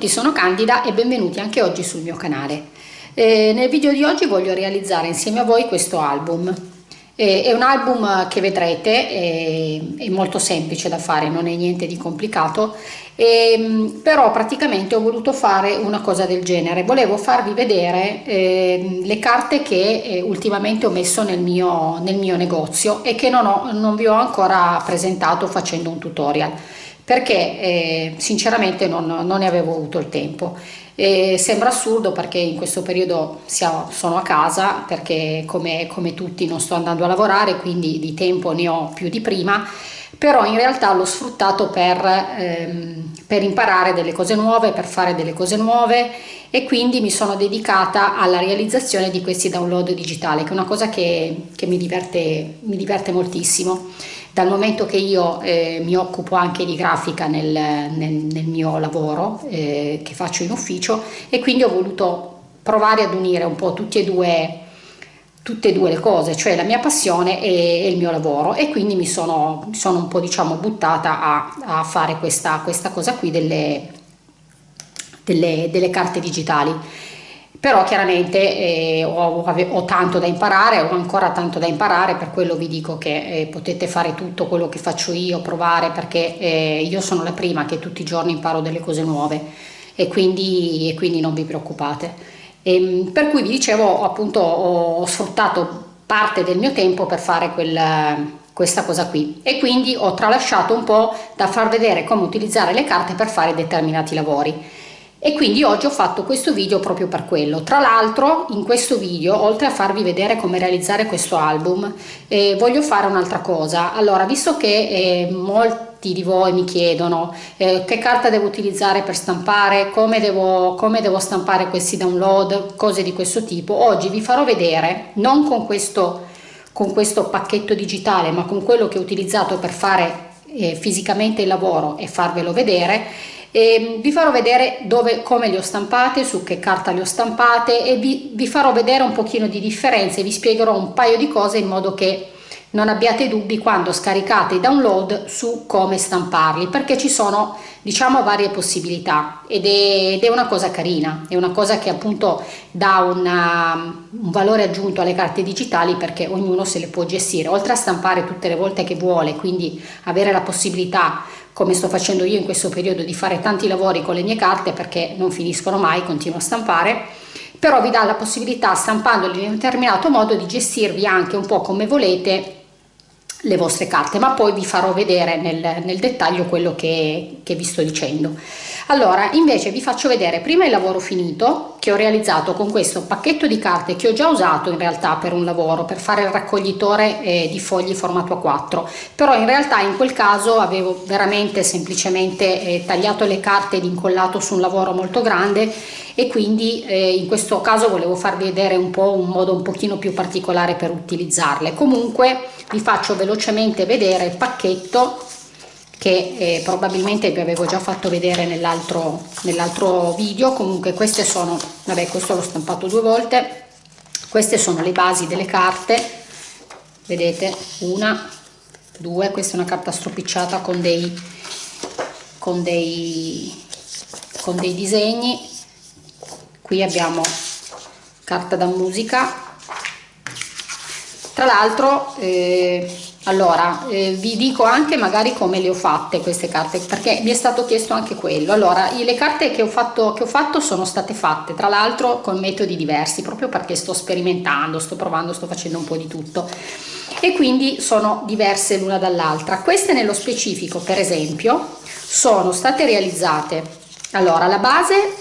Tutti, sono Candida e benvenuti anche oggi sul mio canale. Eh, nel video di oggi voglio realizzare insieme a voi questo album. Eh, è un album che vedrete, è, è, molto semplice da fare, non è niente di complicato, eh, però praticamente ho voluto fare una cosa del genere. Volevo farvi vedere ehm, le carte che eh, ultimamente ho messo nel mio, nel mio negozio e che non, ho, non vi ho ancora presentato facendo un tutorial perché eh, sinceramente non, non, ne avevo avuto il tempo. E sembra assurdo perché in questo periodo siamo, sono a casa perché come, come tutti non sto andando a lavorare quindi di tempo ne ho più di prima però in realtà l'ho sfruttato per, ehm, per, imparare delle cose nuove, per fare delle cose nuove e quindi mi sono dedicata alla realizzazione di questi download digitali che è una cosa che, che mi, diverte, mi diverte moltissimo dal momento che io eh, mi occupo anche di grafica nel, nel, nel mio lavoro eh, che faccio in ufficio e quindi ho voluto provare ad unire un po' tutti e due tutte e due le cose, cioè la mia passione e, e il mio lavoro. E quindi mi sono, sono un po' diciamo buttata a, a fare questa, questa, cosa qui delle, delle, delle carte digitali però chiaramente eh, ho, ho, tanto da imparare, ho ancora tanto da imparare, per quello vi dico che eh, potete fare tutto quello che faccio io, provare, perché eh, io sono la prima che tutti i giorni imparo delle cose nuove. E quindi, e quindi non vi preoccupate. E, ehm, per cui vi dicevo, appunto, ho sfruttato parte del mio tempo per fare quel, questa cosa qui. E quindi ho tralasciato un po' da far vedere come utilizzare le carte per fare determinati lavori e quindi oggi ho fatto questo video proprio per quello. Tra l'altro in questo video oltre a farvi vedere come realizzare questo album eh, voglio fare un'altra cosa. Allora visto che eh, molti di voi mi chiedono eh, che carta devo utilizzare per stampare come devo, come devo stampare questi download cose di questo tipo oggi vi farò vedere non con questo con questo pacchetto digitale ma con quello che ho utilizzato per fare eh, fisicamente il lavoro e farvelo vedere e vi farò vedere dove, come le ho stampate, su che carta le ho stampate e vi, vi farò vedere un pochino di differenze, vi spiegherò un paio di cose in modo che non abbiate dubbi quando scaricate i download su come stamparli perché ci sono diciamo varie possibilità ed è, ed è una cosa carina è una cosa che appunto dà una, un valore aggiunto alle carte digitali perché ognuno se le può gestire. Oltre a stampare tutte le volte che vuole quindi avere la possibilità come sto facendo io in questo periodo di fare tanti lavori con le mie carte perché non finiscono mai, continuo a stampare, però vi dà la possibilità stampandoli in un determinato modo di gestirvi anche un po' come volete le vostre carte ma poi vi farò vedere nel, nel dettaglio quello che, che vi sto dicendo allora invece vi faccio vedere prima il lavoro finito che ho realizzato con questo pacchetto di carte che ho già usato in realtà per un lavoro per fare il raccoglitore eh, di fogli formato A4 però in realtà in quel caso avevo veramente semplicemente eh, tagliato le carte ed incollato su un lavoro molto grande e quindi eh, in questo caso volevo farvi vedere un po' un modo un pochino più particolare per utilizzarle. Comunque vi faccio velocemente vedere il pacchetto che eh, probabilmente vi avevo già fatto vedere nell'altro nell'altro video. Comunque queste sono vabbè questo l'ho stampato due volte. Queste sono le basi delle carte. Vedete una due questa è una carta stropicciata con dei con dei con dei disegni. Qui abbiamo carta da musica. Tra l'altro eh, allora eh, vi dico anche magari come le ho fatte queste carte perché mi è stato chiesto anche quello. Allora le carte che ho fatto che ho fatto sono state fatte tra l'altro con metodi diversi proprio perché sto sperimentando sto provando sto facendo un po di tutto. E quindi sono diverse l'una dall'altra. Queste nello specifico per esempio sono state realizzate. Allora la base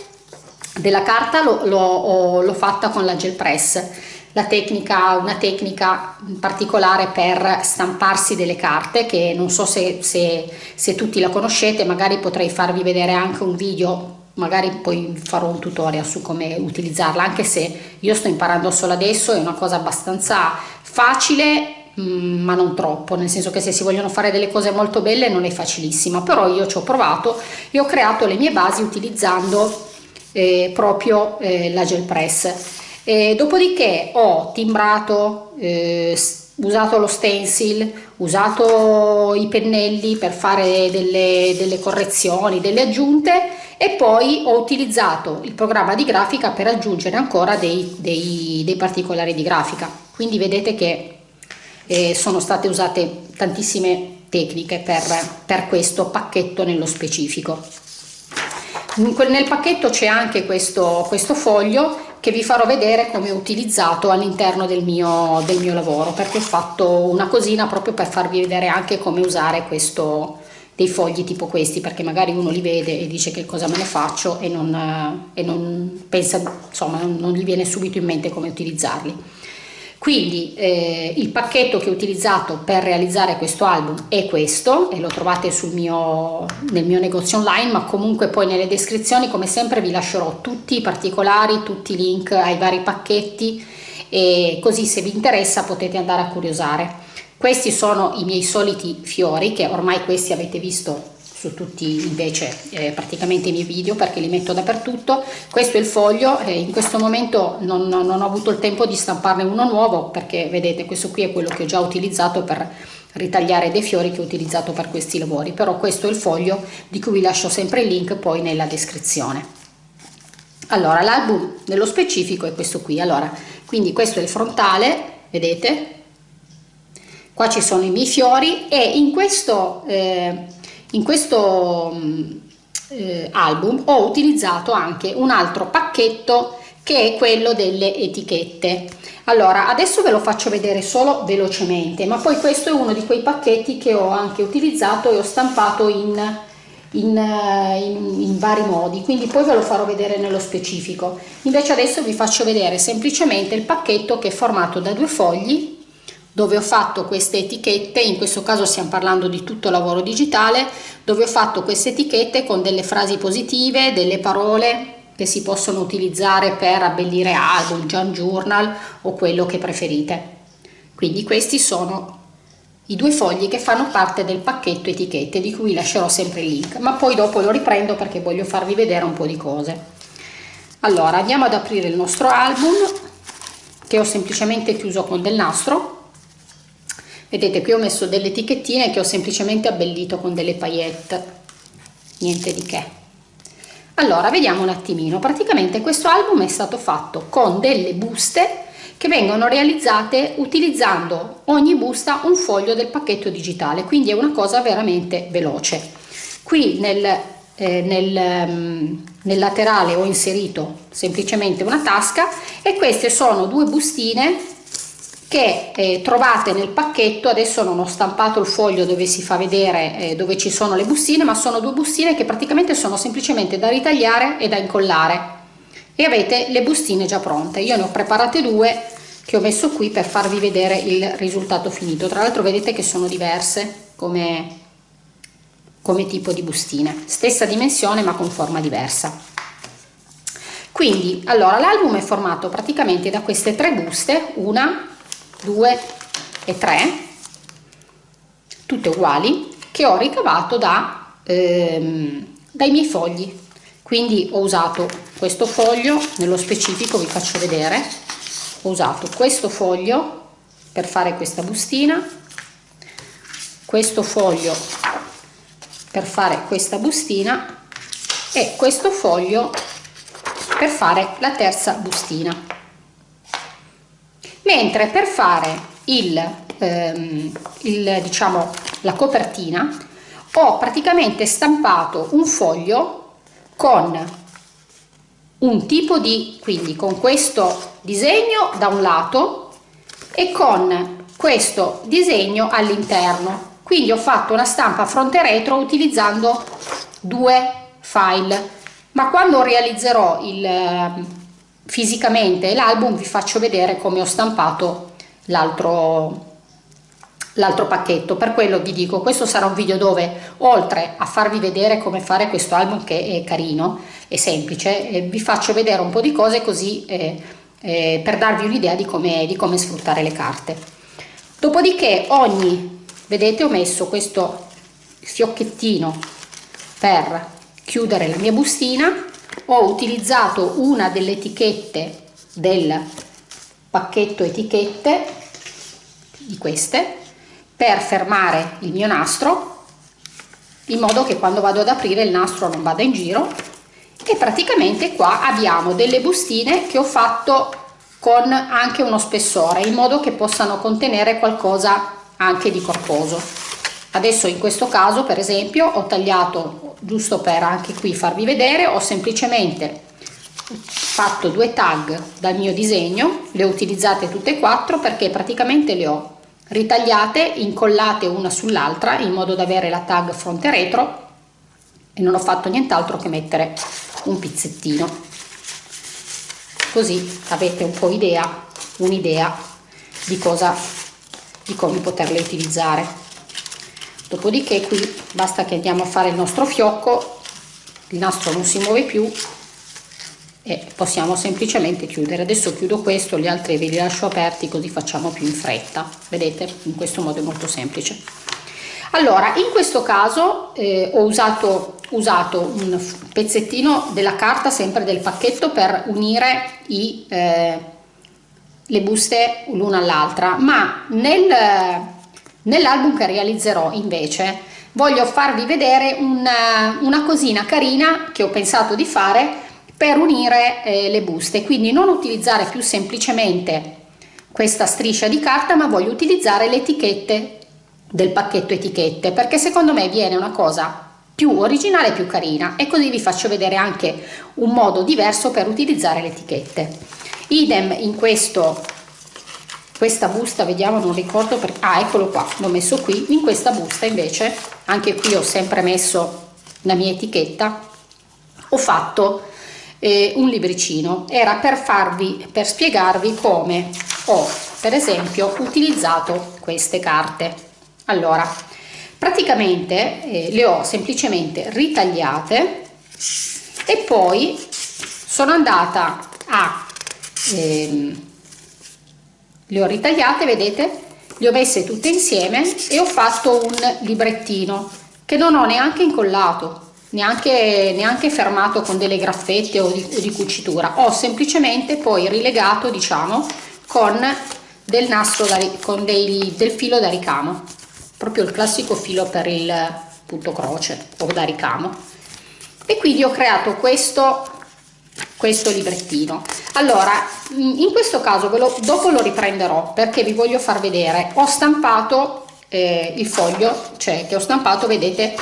della carta l'ho fatta con la gel press la tecnica, una tecnica particolare per stamparsi delle carte che non so se, se, se tutti la conoscete magari potrei farvi vedere anche un video magari poi farò un tutorial su come utilizzarla anche se io sto imparando solo adesso è una cosa abbastanza facile mm, ma non troppo nel senso che se si vogliono fare delle cose molto belle non è facilissima però io ci ho provato e ho creato le mie basi utilizzando eh, proprio eh, la gel press. E dopodiché ho timbrato, eh, usato lo stencil, usato i pennelli per fare delle, delle correzioni, delle aggiunte e poi ho utilizzato il programma di grafica per aggiungere ancora dei, dei, dei particolari di grafica. Quindi vedete che eh, sono state usate tantissime tecniche per, per questo pacchetto nello specifico. Nel pacchetto c'è anche questo, questo foglio che vi farò vedere come ho utilizzato all'interno del del mio lavoro perché ho fatto una cosina proprio per farvi vedere anche come usare questo, dei fogli tipo questi perché magari uno li vede e dice che cosa me ne faccio e non, e non pensa insomma non gli viene subito in mente come utilizzarli quindi eh, il pacchetto che ho utilizzato per realizzare questo album è questo e lo trovate mio, nel mio negozio online ma comunque poi nelle descrizioni come sempre vi lascerò tutti i particolari, tutti i link ai vari pacchetti e così se vi interessa potete andare a curiosare. Questi sono i miei soliti fiori che ormai questi avete visto su tutti invece eh, praticamente i miei video perché li metto dappertutto. Questo è il foglio eh, in questo momento non, non, ho avuto il tempo di stamparne uno nuovo perché vedete questo qui è quello che ho già utilizzato per ritagliare dei fiori che ho utilizzato per questi lavori. Però questo è il foglio di cui vi lascio sempre il link poi nella descrizione. Allora l'album nello specifico è questo qui. Allora quindi questo è il frontale vedete? Qua ci sono i miei fiori e in questo eh, in questo mm, eh, album ho utilizzato anche un altro pacchetto che è quello delle etichette. Allora adesso ve lo faccio vedere solo velocemente ma poi questo è uno di quei pacchetti che ho anche utilizzato e ho stampato in, in, eh, in, in vari modi quindi poi ve lo farò vedere nello specifico. Invece adesso vi faccio vedere semplicemente il pacchetto che è formato da due fogli dove ho fatto queste etichette, in questo caso stiamo parlando di tutto lavoro digitale, dove ho fatto queste etichette con delle frasi positive, delle parole che si possono utilizzare per abbellire album, journal o quello che preferite. Quindi questi sono i due fogli che fanno parte del pacchetto etichette di cui lascerò sempre il link, ma poi dopo lo riprendo perché voglio farvi vedere un po' di cose. Allora andiamo ad aprire il nostro album che ho semplicemente chiuso con del nastro vedete qui ho messo delle etichettine che ho semplicemente abbellito con delle paillette. Niente di che. Allora vediamo un attimino. Praticamente questo album è stato fatto con delle buste che vengono realizzate utilizzando ogni busta un foglio del pacchetto digitale. Quindi è una cosa veramente veloce. Qui nel, eh, nel, um, nel laterale ho inserito semplicemente una tasca e queste sono due bustine che eh, trovate nel pacchetto, adesso non ho stampato il foglio dove si fa vedere eh, dove ci sono le bustine, ma sono due bustine che praticamente sono semplicemente da ritagliare e da incollare e avete le bustine già pronte. Io ne ho preparate due che ho messo qui per farvi vedere il risultato finito. Tra l'altro vedete che sono diverse come, come tipo di bustine, stessa dimensione ma con forma diversa. Quindi, allora, l'album è formato praticamente da queste tre buste, una, 2 e 3 tutte uguali che ho ricavato da, ehm, dai miei fogli. Quindi ho usato questo foglio nello specifico vi faccio vedere. Ho usato questo foglio per fare questa bustina questo foglio per fare questa bustina e questo foglio per fare la terza bustina mentre per fare il, ehm, il, diciamo, la copertina ho praticamente stampato un foglio con un tipo di quindi con questo disegno da un lato e con questo disegno all'interno. Quindi ho fatto una stampa fronte retro utilizzando due file. Ma quando realizzerò il fisicamente l'album vi faccio vedere come ho stampato l'altro l'altro pacchetto. Per quello vi dico questo sarà un video dove oltre a farvi vedere come fare questo album che è carino e semplice eh, vi faccio vedere un po di cose così eh, eh, per darvi un'idea di di come sfruttare le carte. Dopodiché ogni vedete ho messo questo fiocchettino per chiudere la mia bustina ho utilizzato una delle etichette del pacchetto etichette di queste per fermare il mio nastro in modo che quando vado ad aprire il nastro non vada in giro. E praticamente qua abbiamo delle bustine che ho fatto con anche uno spessore in modo che possano contenere qualcosa anche di corposo. Adesso in questo caso per esempio ho tagliato giusto per anche qui farvi vedere ho semplicemente fatto due tag dal mio disegno le ho utilizzate tutte e quattro perché praticamente le ho ritagliate incollate una sull'altra in modo da avere la tag fronte retro e non ho fatto nient'altro che mettere un pizzettino. Così avete un po' idea un'idea di cosa di come poterle utilizzare dopodiché qui basta che andiamo a fare il nostro fiocco il nastro non si muove più e possiamo semplicemente chiudere. Adesso chiudo questo gli altri ve li lascio aperti così facciamo più in fretta. Vedete? In questo modo è molto semplice. Allora in questo caso eh, ho usato, usato un pezzettino della carta sempre del pacchetto per unire i, eh, le buste l'una all'altra ma nel, nell'album che realizzerò invece. Voglio farvi vedere una, una cosina carina che ho pensato di fare per unire eh, le buste. Quindi non utilizzare più semplicemente questa striscia di carta ma voglio utilizzare le etichette del pacchetto etichette perché secondo me viene una cosa più originale e più carina. E così vi faccio vedere anche un modo diverso per utilizzare le etichette. Idem in questo questa busta vediamo non ricordo per ah eccolo qua l'ho messo qui in questa busta invece anche qui ho sempre messo la mia etichetta ho fatto eh, un libricino. Era per farvi per spiegarvi come ho per esempio utilizzato queste carte. Allora praticamente eh, le ho semplicemente ritagliate e poi sono andata a ehm, le ho ritagliate vedete? Le ho messe tutte insieme e ho fatto un librettino che non ho neanche incollato neanche, neanche fermato con delle graffette o di, o di cucitura. Ho semplicemente poi rilegato diciamo con del nastro da, con dei, del filo da ricamo. Proprio il classico filo per il punto croce o da ricamo. E quindi ho creato questo questo librettino. Allora in questo caso lo, dopo lo riprenderò perché vi voglio far vedere. Ho stampato eh, il foglio cioè che ho stampato vedete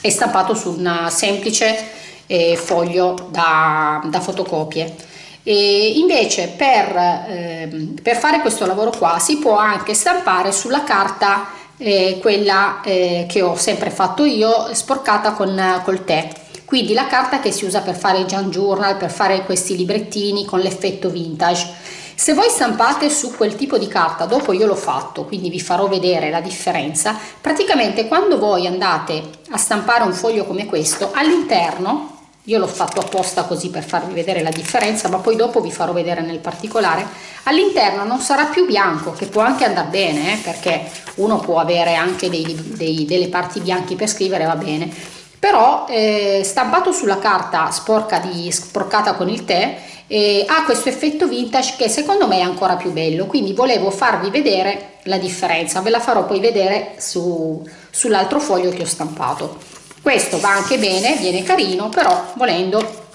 è stampato su un semplice eh, foglio da, da fotocopie. E invece per, eh, per, fare questo lavoro qua si può anche stampare sulla carta eh, quella eh, che ho sempre fatto io sporcata con col tè quindi la carta che si usa per fare i junk journal per fare questi librettini con l'effetto vintage. Se voi stampate su quel tipo di carta, dopo io l'ho fatto, quindi vi farò vedere la differenza, praticamente quando voi andate a stampare un foglio come questo, all'interno, io l'ho fatto apposta così per farvi vedere la differenza, ma poi dopo vi farò vedere nel particolare, all'interno non sarà più bianco, che può anche andare bene, eh, perché uno può avere anche dei, dei, delle parti bianche per scrivere, va bene, però eh, stampato sulla carta sporca di, sporcata con il tè eh, ha questo effetto vintage che secondo me è ancora più bello. Quindi volevo farvi vedere la differenza. Ve la farò poi vedere su, sull'altro foglio che ho stampato. Questo va anche bene viene carino però volendo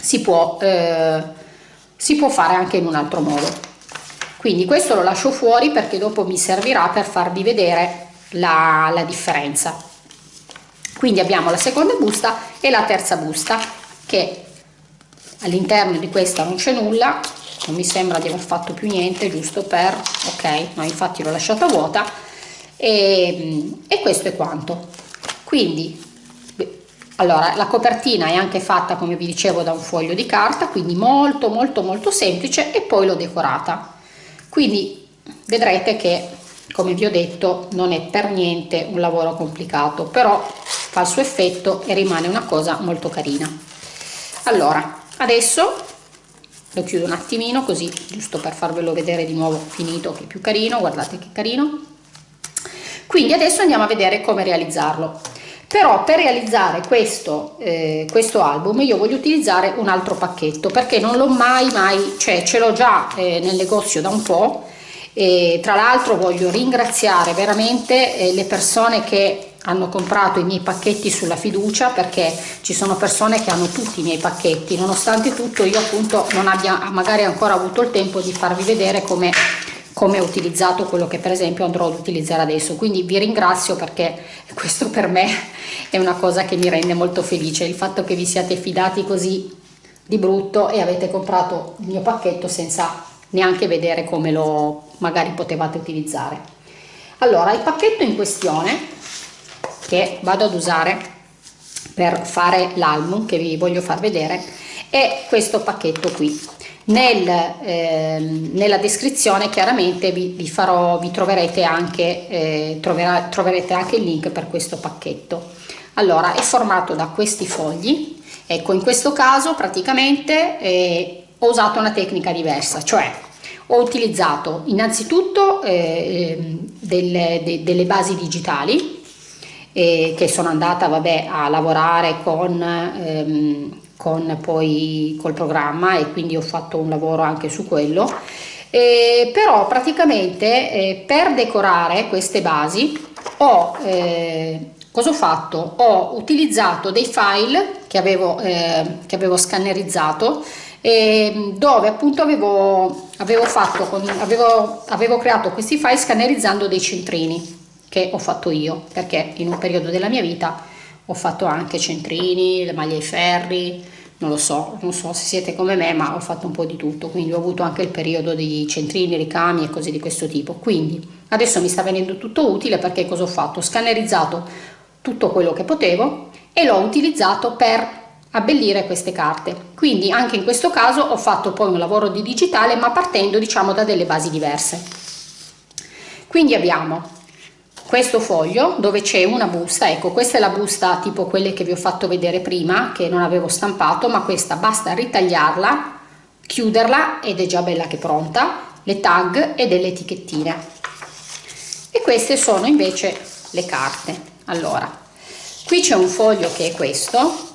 si può eh, si può fare anche in un altro modo. Quindi questo lo lascio fuori perché dopo mi servirà per farvi vedere la, la differenza quindi abbiamo la seconda busta e la terza busta che all'interno di questa non c'è nulla non mi sembra di aver fatto più niente giusto per ok no infatti l'ho lasciata vuota e, e questo è quanto. Quindi allora la copertina è anche fatta come vi dicevo da un foglio di carta quindi molto molto molto semplice e poi l'ho decorata. Quindi vedrete che come vi ho detto non è per niente un lavoro complicato però fa il suo effetto e rimane una cosa molto carina. Allora adesso lo chiudo un attimino così giusto per farvelo vedere di nuovo finito che è più carino guardate che carino. Quindi adesso andiamo a vedere come realizzarlo. Però per realizzare questo, eh, questo album io voglio utilizzare un altro pacchetto perché non l'ho mai mai cioè ce l'ho già eh, nel negozio da un po' e tra l'altro voglio ringraziare veramente eh, le persone che hanno comprato i miei pacchetti sulla fiducia perché ci sono persone che hanno tutti i miei pacchetti. Nonostante tutto io appunto non abbia magari ancora avuto il tempo di farvi vedere come come ho utilizzato quello che per esempio andrò ad utilizzare adesso. Quindi vi ringrazio perché questo per me è una cosa che mi rende molto felice il fatto che vi siate fidati così di brutto e avete comprato il mio pacchetto senza neanche vedere come lo magari potevate utilizzare. Allora il pacchetto in questione che vado ad usare per fare l'album che vi voglio far vedere è questo pacchetto qui. Nel, eh, nella descrizione chiaramente vi, vi, farò vi troverete anche eh, troverà, troverete anche il link per questo pacchetto. Allora è formato da questi fogli. Ecco in questo caso praticamente eh, ho usato una tecnica diversa cioè ho utilizzato innanzitutto eh, delle, de, delle basi digitali eh, che sono andata vabbè, a lavorare con ehm, con poi col programma e quindi ho fatto un lavoro anche su quello. Eh, però praticamente eh, per decorare queste basi ho eh, cosa ho fatto? Ho utilizzato dei file che avevo, eh, che avevo scannerizzato dove appunto avevo, avevo, fatto avevo, avevo creato questi file scannerizzando dei centrini che ho fatto io perché in un periodo della mia vita ho fatto anche centrini, le maglie ai ferri, non lo so, non so se siete come me, ma ho fatto un po' di tutto, quindi ho avuto anche il periodo di centrini, ricami e cose di questo tipo. Quindi adesso mi sta venendo tutto utile perché cosa ho fatto? Ho scannerizzato tutto quello che potevo e l'ho utilizzato per abbellire queste carte. Quindi anche in questo caso ho fatto poi un lavoro di digitale ma partendo diciamo da delle basi diverse. Quindi abbiamo questo foglio dove c'è una busta ecco questa è la busta tipo quelle che vi ho fatto vedere prima che non avevo stampato ma questa basta ritagliarla chiuderla ed è già bella che pronta le tag e delle etichettine. E queste sono invece le carte. Allora qui c'è un foglio che è questo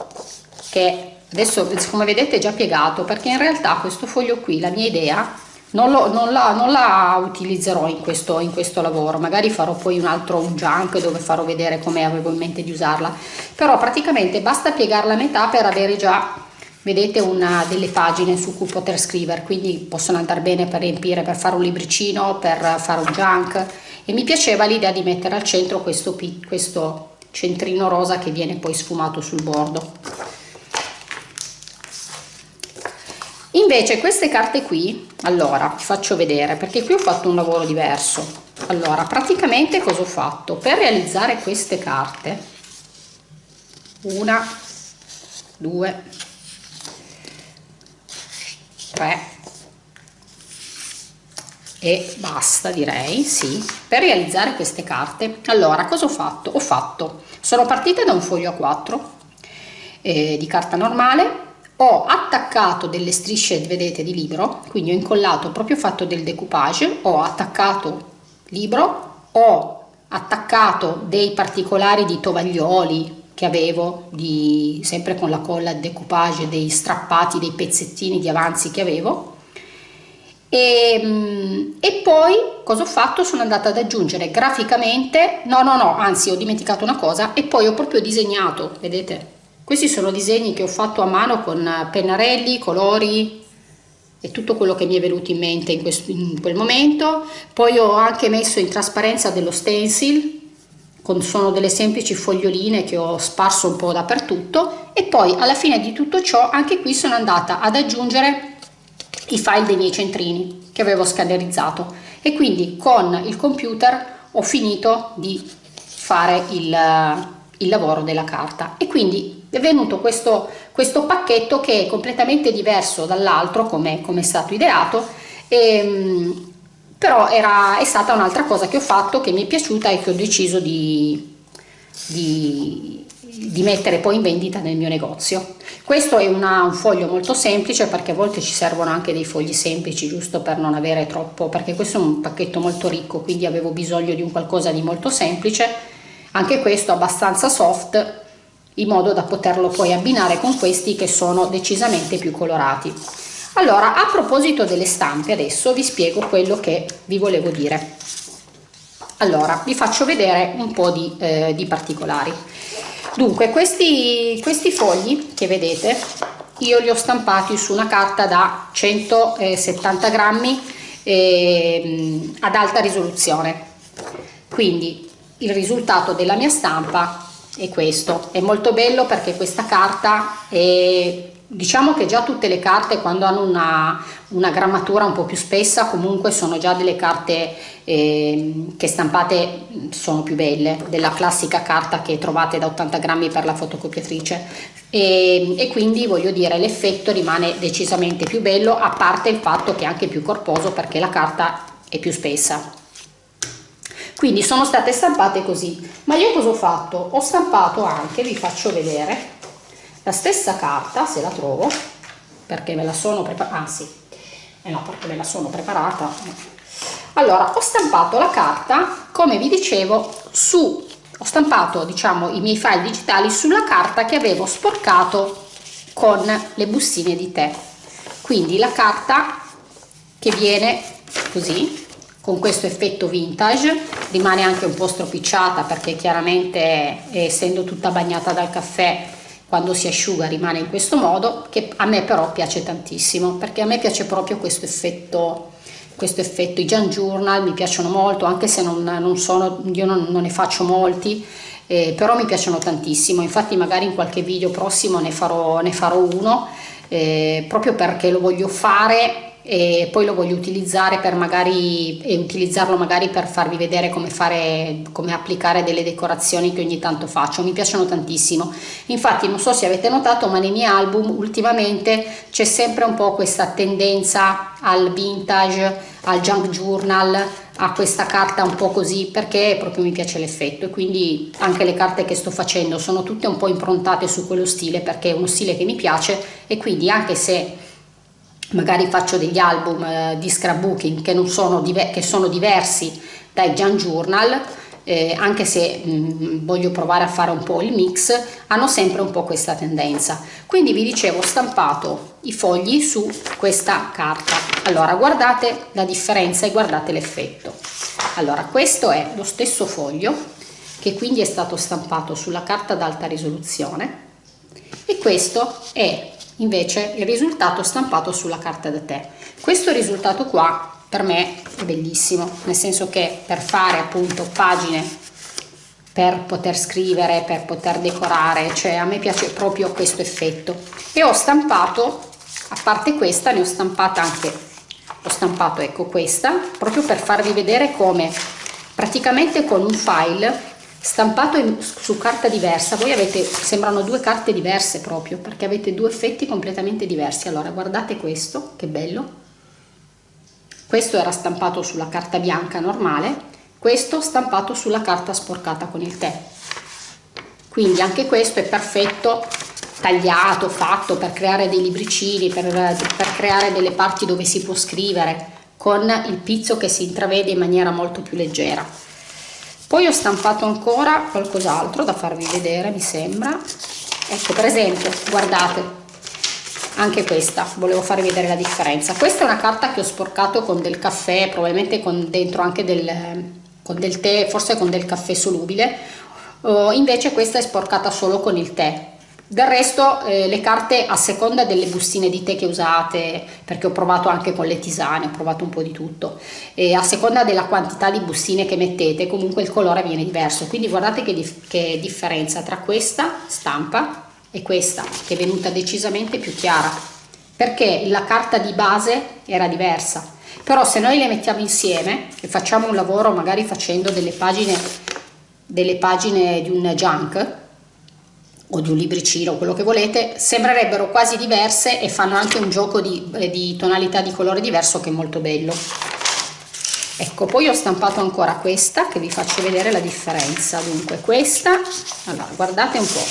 che adesso come vedete è già piegato perché in realtà questo foglio qui la mia idea non, lo, non, la, non la utilizzerò in questo, in questo lavoro. Magari farò poi un altro un junk dove farò vedere come avevo in mente di usarla. Però praticamente basta piegarla a metà per avere già vedete una delle pagine su cui poter scrivere. Quindi possono andare bene per riempire per fare un libricino per fare un junk. E mi piaceva l'idea di mettere al centro questo, questo centrino rosa che viene poi sfumato sul bordo invece queste carte qui allora vi faccio vedere perché qui ho fatto un lavoro diverso. Allora praticamente cosa ho fatto? Per realizzare queste carte una due tre e basta direi sì per realizzare queste carte. Allora cosa ho fatto? Ho fatto sono partita da un foglio a 4 eh, di carta normale ho attaccato delle strisce vedete di libro quindi ho incollato proprio fatto del decoupage ho attaccato libro ho attaccato dei particolari di tovaglioli che avevo di, sempre con la colla decoupage dei strappati dei pezzettini di avanzi che avevo. E, mm, e poi cosa ho fatto? Sono andata ad aggiungere graficamente no no no anzi ho dimenticato una cosa e poi ho proprio disegnato vedete questi sono disegni che ho fatto a mano con pennarelli, colori e tutto quello che mi è venuto in mente in, questo, in quel momento. Poi ho anche messo in trasparenza dello stencil, con, sono delle semplici foglioline che ho sparso un po' dappertutto. E poi alla fine di tutto ciò anche qui sono andata ad aggiungere i file dei miei centrini che avevo scannerizzato. E quindi con il computer ho finito di fare il, il lavoro della carta. E quindi è venuto questo, questo pacchetto che è completamente diverso dall'altro come, come, è stato ideato e, ehm, però era, è stata un'altra cosa che ho fatto che mi è piaciuta e che ho deciso di, di, di mettere poi in vendita nel mio negozio. Questo è una, un foglio molto semplice perché a volte ci servono anche dei fogli semplici giusto per non avere troppo perché questo è un pacchetto molto ricco quindi avevo bisogno di un qualcosa di molto semplice. Anche questo abbastanza soft in modo da poterlo poi abbinare con questi che sono decisamente più colorati. Allora a proposito delle stampe adesso vi spiego quello che vi volevo dire. Allora vi faccio vedere un po di, eh, di particolari. Dunque questi, questi fogli che vedete io li ho stampati su una carta da 170 grammi eh, ad alta risoluzione. Quindi il risultato della mia stampa è questo. È molto bello perché questa carta è diciamo che già tutte le carte quando hanno una, una grammatura un po' più spessa comunque sono già delle carte eh, che stampate sono più belle della classica carta che trovate da 80 grammi per la fotocopiatrice. E, e quindi voglio dire l'effetto rimane decisamente più bello a parte il fatto che è anche più corposo perché la carta è più spessa quindi sono state stampate così. Ma io cosa ho fatto? Ho stampato anche vi faccio vedere la stessa carta se la trovo perché me la sono preparata sì eh no perché me la sono preparata. Allora ho stampato la carta come vi dicevo su ho stampato diciamo i miei file digitali sulla carta che avevo sporcato con le bustine di tè. Quindi la carta che viene così con questo effetto vintage. Rimane anche un po' stropicciata perché chiaramente essendo tutta bagnata dal caffè quando si asciuga rimane in questo modo che a me però piace tantissimo perché a me piace proprio questo effetto questo effetto. I Jan Journal mi piacciono molto anche se non, non sono io non, non, ne faccio molti eh, però mi piacciono tantissimo. Infatti magari in qualche video prossimo ne farò, ne farò uno eh, proprio perché lo voglio fare e poi lo voglio utilizzare per magari e utilizzarlo magari per farvi vedere come fare come applicare delle decorazioni che ogni tanto faccio. Mi piacciono tantissimo. Infatti non so se avete notato ma nei miei album ultimamente c'è sempre un po' questa tendenza al vintage al junk journal a questa carta un po' così perché proprio mi piace l'effetto. E quindi anche le carte che sto facendo sono tutte un po' improntate su quello stile perché è uno stile che mi piace. E quindi anche se magari faccio degli album eh, di scrapbooking che, sono, che sono diversi dai Jan Journal eh, anche se mh, mm, voglio provare a fare un po' il mix hanno sempre un po' questa tendenza. Quindi vi dicevo ho stampato i fogli su questa carta. Allora guardate la differenza e guardate l'effetto. Allora questo è lo stesso foglio che quindi è stato stampato sulla carta ad alta risoluzione e questo è invece il risultato stampato sulla carta da tè. Questo risultato qua per me è bellissimo nel senso che per fare appunto pagine per poter scrivere per poter decorare cioè a me piace proprio questo effetto. E ho stampato a parte questa ne ho stampata anche ho stampato ecco questa proprio per farvi vedere come praticamente con un file stampato in, su carta diversa. Voi avete sembrano due carte diverse proprio perché avete due effetti completamente diversi. Allora guardate questo che bello. Questo era stampato sulla carta bianca normale questo stampato sulla carta sporcata con il tè. Quindi anche questo è perfetto tagliato fatto per creare dei libricini per, per creare delle parti dove si può scrivere con il pizzo che si intravede in maniera molto più leggera poi ho stampato ancora qualcos'altro da farvi vedere mi sembra. Ecco per esempio guardate anche questa volevo farvi vedere la differenza. Questa è una carta che ho sporcato con del caffè probabilmente con dentro anche del, con del tè forse con del caffè solubile. Uh, invece questa è sporcata solo con il tè del resto eh, le carte a seconda delle bustine di tè che usate, perché ho provato anche con le tisane, ho provato un po' di tutto, e a seconda della quantità di bustine che mettete comunque il colore viene diverso, quindi guardate che, dif che differenza tra questa stampa e questa che è venuta decisamente più chiara, perché la carta di base era diversa, però se noi le mettiamo insieme e facciamo un lavoro magari facendo delle pagine, delle pagine di un junk, o di un libricino, quello che volete, sembrerebbero quasi diverse e fanno anche un gioco di, eh, di tonalità di colore diverso che è molto bello. Ecco, poi ho stampato ancora questa che vi faccio vedere la differenza. Dunque questa, allora guardate un po'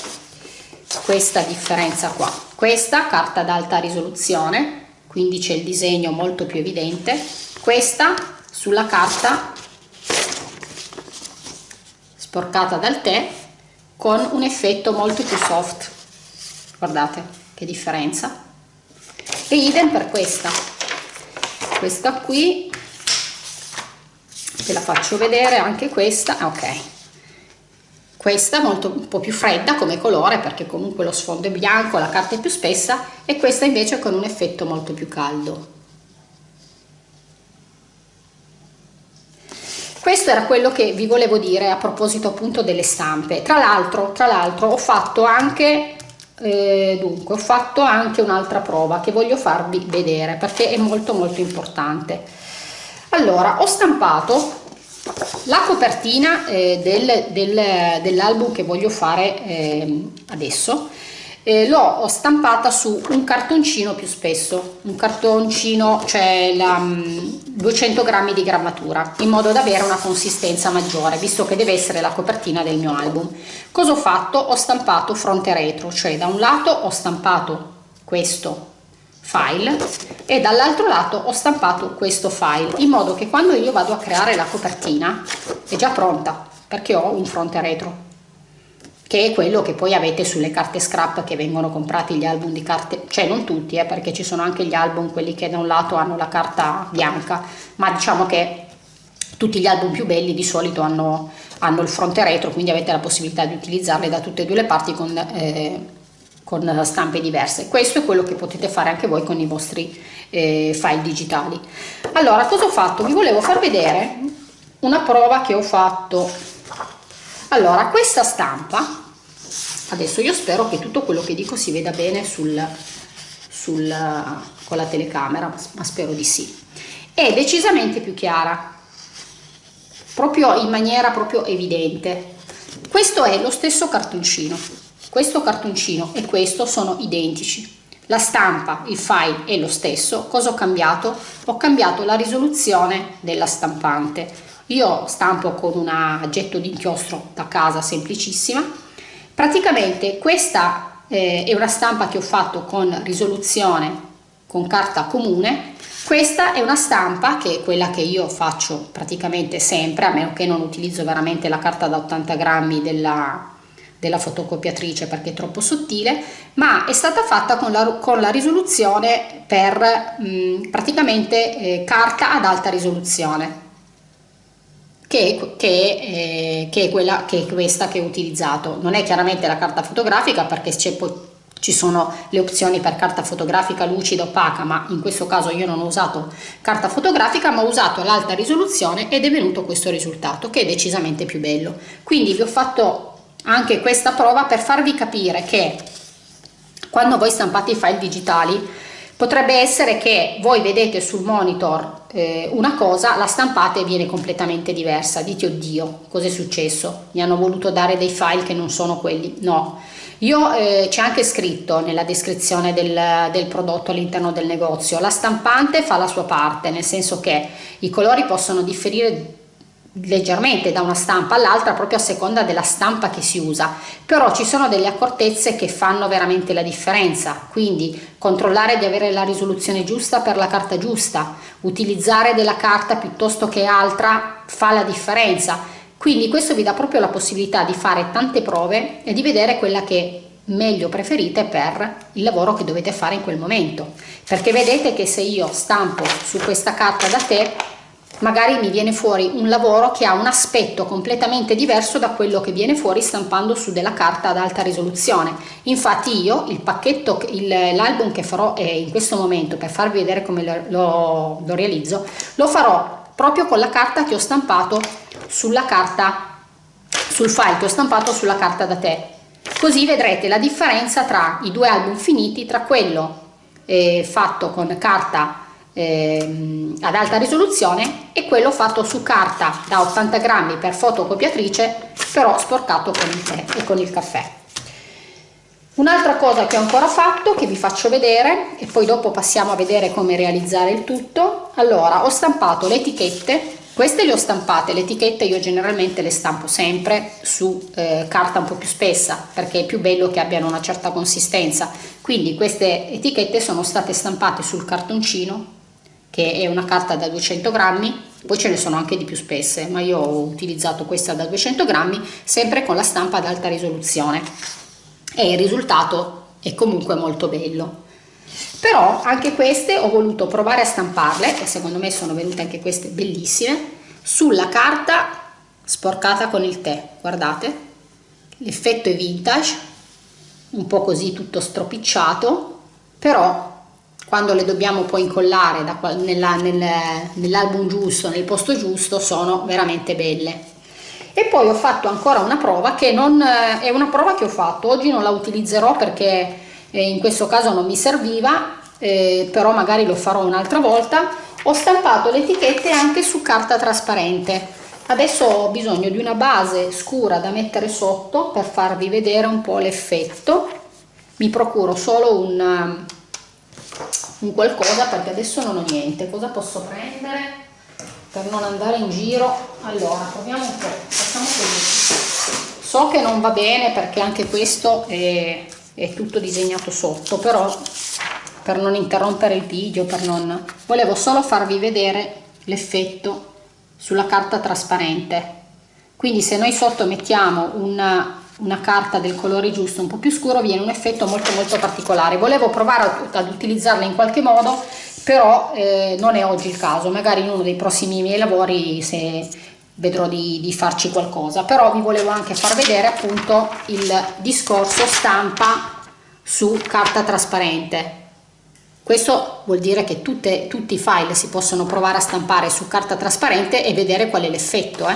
questa differenza qua. Questa carta ad alta risoluzione, quindi c'è il disegno molto più evidente. Questa sulla carta sporcata dal tè con un effetto molto più soft. Guardate che differenza. E idem per questa. Questa qui ve la faccio vedere anche questa ah, ok. Questa molto un po' più fredda come colore perché comunque lo sfondo è bianco la carta è più spessa e questa invece con un effetto molto più caldo questo era quello che vi volevo dire a proposito appunto delle stampe. Tra l'altro tra l'altro ho fatto anche eh, dunque ho fatto anche un'altra prova che voglio farvi vedere perché è molto molto importante. Allora ho stampato la copertina eh, del, del, dell'album che voglio fare eh, adesso eh, l'ho stampata su un cartoncino più spesso un cartoncino cioè la, 200 mm, grammi di grammatura in modo da avere una consistenza maggiore visto che deve essere la copertina del mio album. Cosa ho fatto? Ho stampato fronte retro cioè da un lato ho stampato questo file e dall'altro lato ho stampato questo file in modo che quando io vado a creare la copertina è già pronta perché ho un fronte retro che è quello che poi avete sulle carte scrap che vengono comprati gli album di carte, cioè non tutti, eh, perché ci sono anche gli album, quelli che da un lato hanno la carta bianca, ma diciamo che tutti gli album più belli di solito hanno, hanno il fronte retro, quindi avete la possibilità di utilizzarli da tutte e due le parti con, eh, con stampe diverse. Questo è quello che potete fare anche voi con i vostri eh, file digitali. Allora, cosa ho fatto? Vi volevo far vedere una prova che ho fatto allora questa stampa adesso io spero che tutto quello che dico si veda bene sul, sul, con la telecamera ma spero di sì. È decisamente più chiara proprio in maniera proprio evidente. Questo è lo stesso cartoncino. Questo cartoncino e questo sono identici. La stampa, il file è lo stesso, cosa ho cambiato? Ho cambiato la risoluzione della stampante io stampo con un aggetto di inchiostro da casa semplicissima. Praticamente questa eh, è una stampa che ho fatto con risoluzione con carta comune. Questa è una stampa che è quella che io faccio praticamente sempre a meno che non utilizzo veramente la carta da 80 grammi della, della fotocopiatrice perché è troppo sottile ma è stata fatta con la, con la risoluzione per mh, mm, praticamente eh, carta ad alta risoluzione che, che, eh, che, è quella, che è questa che ho utilizzato. Non è chiaramente la carta fotografica perché ci sono le opzioni per carta fotografica lucida opaca, ma in questo caso io non ho usato carta fotografica, ma ho usato l'alta risoluzione ed è venuto questo risultato che è decisamente più bello. Quindi vi ho fatto anche questa prova per farvi capire che quando voi stampate i file digitali Potrebbe essere che voi vedete sul monitor eh, una cosa, la stampate viene completamente diversa. Dite oddio, cos'è successo? Mi hanno voluto dare dei file che non sono quelli. No, io eh, c'è anche scritto nella descrizione del, del prodotto all'interno del negozio, la stampante fa la sua parte, nel senso che i colori possono differire leggermente da una stampa all'altra proprio a seconda della stampa che si usa. Però ci sono delle accortezze che fanno veramente la differenza. Quindi controllare di avere la risoluzione giusta per la carta giusta. Utilizzare della carta piuttosto che altra fa la differenza. Quindi questo vi dà proprio la possibilità di fare tante prove e di vedere quella che meglio preferite per il lavoro che dovete fare in quel momento. Perché vedete che se io stampo su questa carta da te magari mi viene fuori un lavoro che ha un aspetto completamente diverso da quello che viene fuori stampando su della carta ad alta risoluzione. Infatti io il pacchetto l'album che farò in questo momento per farvi vedere come lo, lo, lo realizzo lo farò proprio con la carta che ho stampato sulla carta sul file che ho stampato sulla carta da te. Così vedrete la differenza tra i due album finiti tra quello eh, fatto con carta ehm, ad alta risoluzione e quello fatto su carta da 80 grammi per fotocopiatrice però sporcato con il tè e con il caffè. Un'altra cosa che ho ancora fatto che vi faccio vedere e poi dopo passiamo a vedere come realizzare il tutto. Allora ho stampato le etichette. Queste le ho stampate. Le etichette io generalmente le stampo sempre su eh, carta un po più spessa perché è più bello che abbiano una certa consistenza. Quindi queste etichette sono state stampate sul cartoncino che è una carta da 200 grammi poi ce ne sono anche di più spesse ma io ho utilizzato questa da 200 grammi sempre con la stampa ad alta risoluzione. E il risultato è comunque molto bello. Però anche queste ho voluto provare a stamparle e secondo me sono venute anche queste bellissime sulla carta sporcata con il tè. Guardate l'effetto è vintage un po' così tutto stropicciato però quando le dobbiamo poi incollare nell'album nell giusto nel posto giusto sono veramente belle. E poi ho fatto ancora una prova che non è una prova che ho fatto oggi non la utilizzerò perché eh, in questo caso non mi serviva eh, però magari lo farò un'altra volta. Ho stampato le etichette anche su carta trasparente. Adesso ho bisogno di una base scura da mettere sotto per farvi vedere un po' l'effetto. Mi procuro solo un, un qualcosa perché adesso non ho niente. Cosa posso prendere per non andare in giro? Allora proviamo un po' facciamo così. So che non va bene perché anche questo è, è tutto disegnato sotto però per non interrompere il video per non volevo solo farvi vedere l'effetto sulla carta trasparente. Quindi se noi sotto mettiamo una, una carta del colore giusto un po più scuro viene un effetto molto molto particolare volevo provare ad utilizzarla in qualche modo però eh, non è oggi il caso magari in uno dei prossimi miei lavori se vedrò di, di farci qualcosa però vi volevo anche far vedere appunto il discorso stampa su carta trasparente questo vuol dire che tutte, tutti i file si possono provare a stampare su carta trasparente e vedere qual è l'effetto. Eh?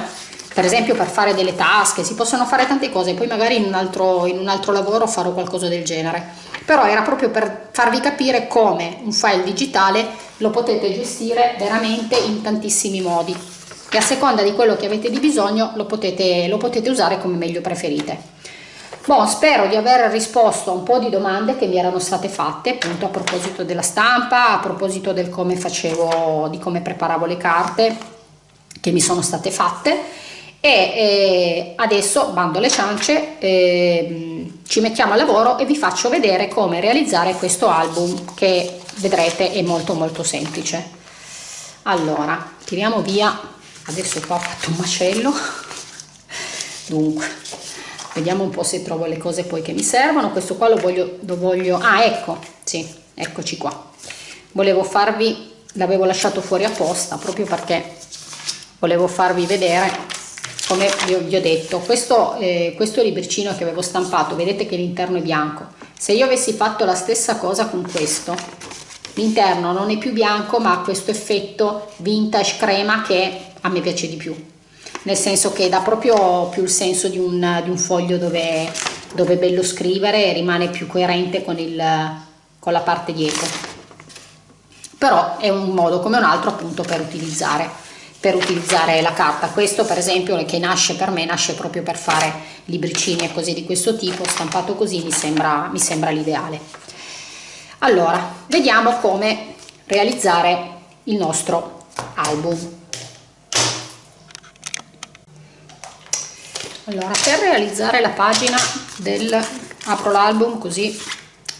Per esempio per fare delle tasche, si possono fare tante cose, poi magari in un, altro, in un altro lavoro farò qualcosa del genere. Però era proprio per farvi capire come un file digitale lo potete gestire veramente in tantissimi modi e a seconda di quello che avete di bisogno lo potete, lo potete usare come meglio preferite. Bon, spero di aver risposto a un po' di domande che mi erano state fatte appunto a proposito della stampa, a proposito del come facevo, di come preparavo le carte che mi sono state fatte e eh, adesso bando le ciance eh, ci mettiamo a lavoro e vi faccio vedere come realizzare questo album che vedrete è molto molto semplice. Allora tiriamo via. Adesso qua ho fatto un macello. Dunque vediamo un po' se trovo le cose poi che mi servono. Questo qua lo voglio, lo voglio ah ecco sì eccoci qua. Volevo farvi l'avevo lasciato fuori apposta proprio perché volevo farvi vedere come vi ho, vi ho detto. Questo, eh, questo libricino che avevo stampato. Vedete che l'interno è bianco. Se io avessi fatto la stessa cosa con questo l'interno non è più bianco ma ha questo effetto vintage crema che a me piace di più. Nel senso che dà proprio più il senso di un, di un foglio dove, dove, è bello scrivere e rimane più coerente con, il, con la parte dietro. Però è un modo come un altro appunto per utilizzare per utilizzare la carta. Questo per esempio che nasce per me nasce proprio per fare libricini e cose di questo tipo. Stampato così mi sembra, mi sembra l'ideale. Allora vediamo come realizzare il nostro album. Allora per realizzare la pagina del apro l'album così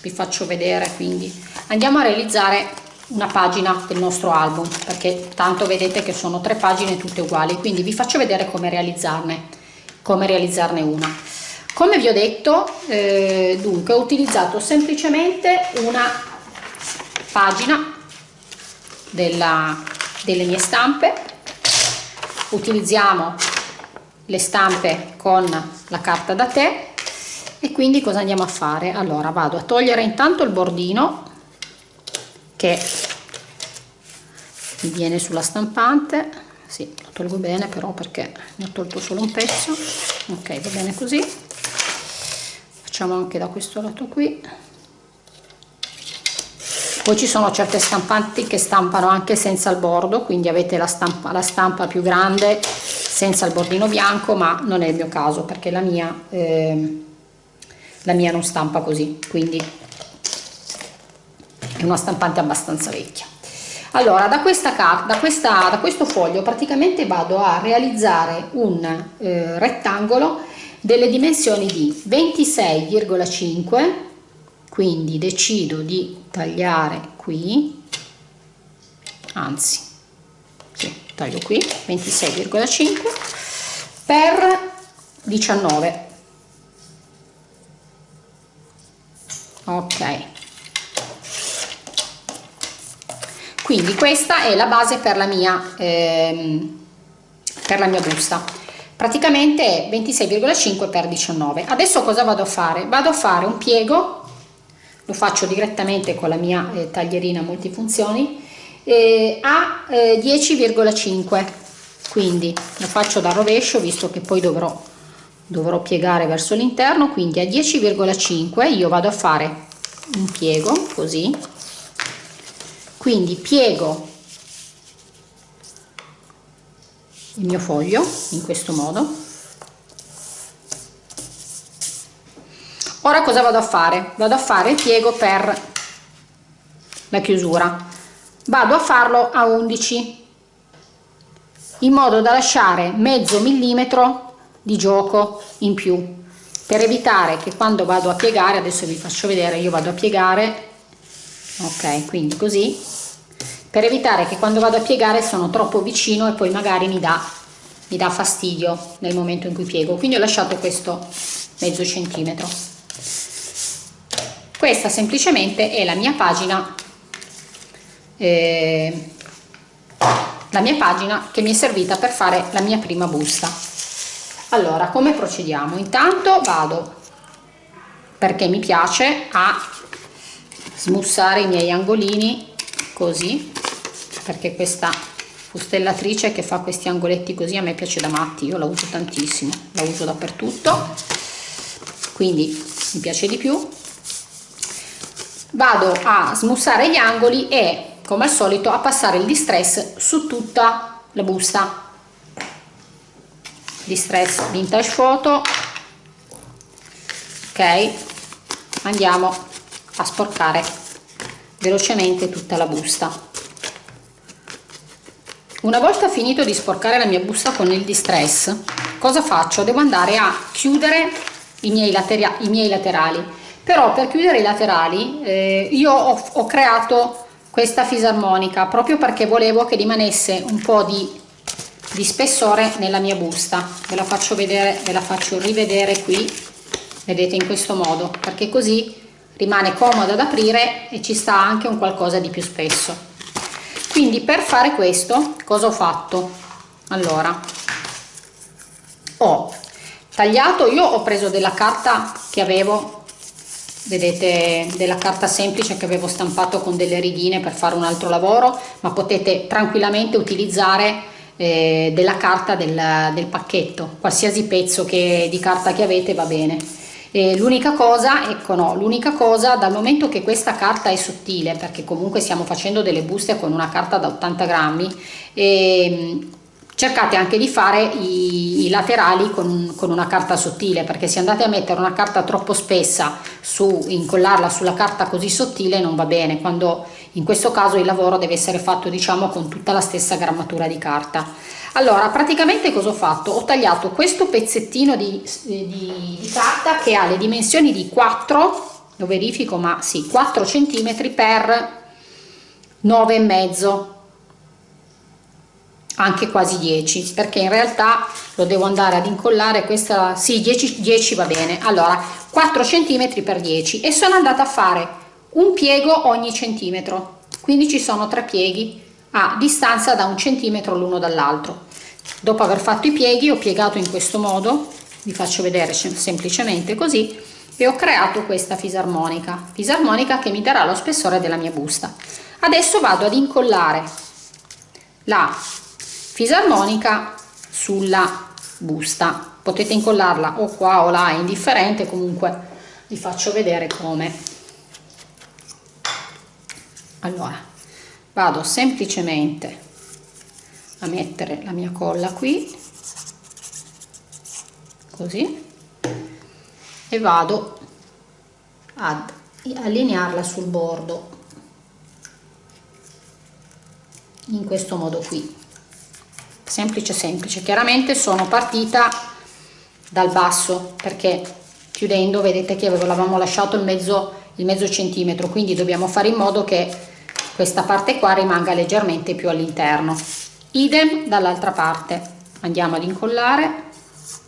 vi faccio vedere quindi. Andiamo a realizzare una pagina del nostro album perché tanto vedete che sono tre pagine tutte uguali quindi vi faccio vedere come realizzarne come realizzarne una. Come vi ho detto eh, dunque ho utilizzato semplicemente una pagina della, delle mie stampe. Utilizziamo le stampe con la carta da tè. E quindi cosa andiamo a fare? Allora vado a togliere intanto il bordino che viene sulla stampante. Sì, lo tolgo bene però perché ne ho tolto solo un pezzo. Ok va bene così. Facciamo anche da questo lato qui. Poi ci sono certe stampanti che stampano anche senza il bordo quindi avete la stampa, la stampa più grande senza il bordino bianco ma non è il mio caso perché la mia, eh, la mia non stampa così quindi è una stampante abbastanza vecchia. Allora da questa carta da, questa, da questo foglio praticamente vado a realizzare un eh, rettangolo delle dimensioni di 26,5 quindi decido di tagliare qui anzi taglio qui 26,5 per 19 ok quindi questa è la base per la mia ehm, per la mia busta. Praticamente 26,5 per 19 adesso cosa vado a fare? Vado a fare un piego lo faccio direttamente con la mia eh, taglierina multifunzioni eh, a eh, 10,5 quindi lo faccio da rovescio visto che poi dovrò dovrò piegare verso l'interno. Quindi a 10,5 io vado a fare un piego così quindi piego il mio foglio in questo modo. Ora cosa vado a fare? Vado a fare il piego per la chiusura. Vado a farlo a 11 in modo da lasciare mezzo millimetro di gioco in più. Per evitare che quando vado a piegare adesso vi faccio vedere io vado a piegare ok quindi così. Per evitare che quando vado a piegare sono troppo vicino e poi magari mi dà mi dà fastidio nel momento in cui piego. Quindi ho lasciato questo mezzo centimetro. Questa semplicemente è la mia pagina eh, la mia pagina che mi è servita per fare la mia prima busta. Allora come procediamo? Intanto vado perché mi piace a smussare i miei angolini così perché questa fustellatrice che fa questi angoletti così a me piace da matti io la uso tantissimo la uso dappertutto quindi mi piace di più. Vado a smussare gli angoli e come al solito a passare il distress su tutta la busta. Distress vintage photo. Ok andiamo a sporcare velocemente tutta la busta. Una volta finito di sporcare la mia busta con il distress cosa faccio? Devo andare a chiudere i miei, i miei laterali. Però per chiudere i laterali eh, io ho, ho creato questa fisarmonica proprio perché volevo che rimanesse un po' di di spessore nella mia busta. Ve la faccio vedere ve la faccio rivedere qui vedete in questo modo perché così rimane comoda ad aprire e ci sta anche un qualcosa di più spesso. Quindi per fare questo cosa ho fatto? Allora ho tagliato io ho preso della carta che avevo vedete della carta semplice che avevo stampato con delle ridine per fare un altro lavoro ma potete tranquillamente utilizzare eh, della carta del, del, pacchetto. Qualsiasi pezzo che, di carta che avete va bene l'unica cosa ecco no l'unica cosa dal momento che questa carta è sottile perché comunque stiamo facendo delle buste con una carta da 80 grammi e, cercate anche di fare i, i laterali con, con, una carta sottile perché se andate a mettere una carta troppo spessa su incollarla sulla carta così sottile non va bene quando in questo caso il lavoro deve essere fatto diciamo con tutta la stessa grammatura di carta. Allora praticamente cosa ho fatto? Ho tagliato questo pezzettino di, di, di carta che ha le dimensioni di 4 lo verifico ma sì 4 centimetri per 9 e mezzo anche quasi 10 perché in realtà lo devo andare ad incollare questa sì 10, 10 va bene. Allora 4 centimetri per 10 e sono andata a fare un piego ogni centimetro. Quindi ci sono tre pieghi a distanza da un centimetro l'uno dall'altro. Dopo aver fatto i pieghi ho piegato in questo modo vi faccio vedere semplicemente così e ho creato questa fisarmonica. Fisarmonica che mi darà lo spessore della mia busta. Adesso vado ad incollare la fisarmonica sulla busta. Potete incollarla o qua o là è indifferente. Comunque vi faccio vedere come. Allora vado semplicemente a mettere la mia colla qui così e vado ad allinearla sul bordo in questo modo qui semplice semplice. Chiaramente sono partita dal basso perché chiudendo vedete che avevamo lasciato il mezzo il mezzo centimetro quindi dobbiamo fare in modo che questa parte qua rimanga leggermente più all'interno. Idem dall'altra parte. Andiamo ad incollare.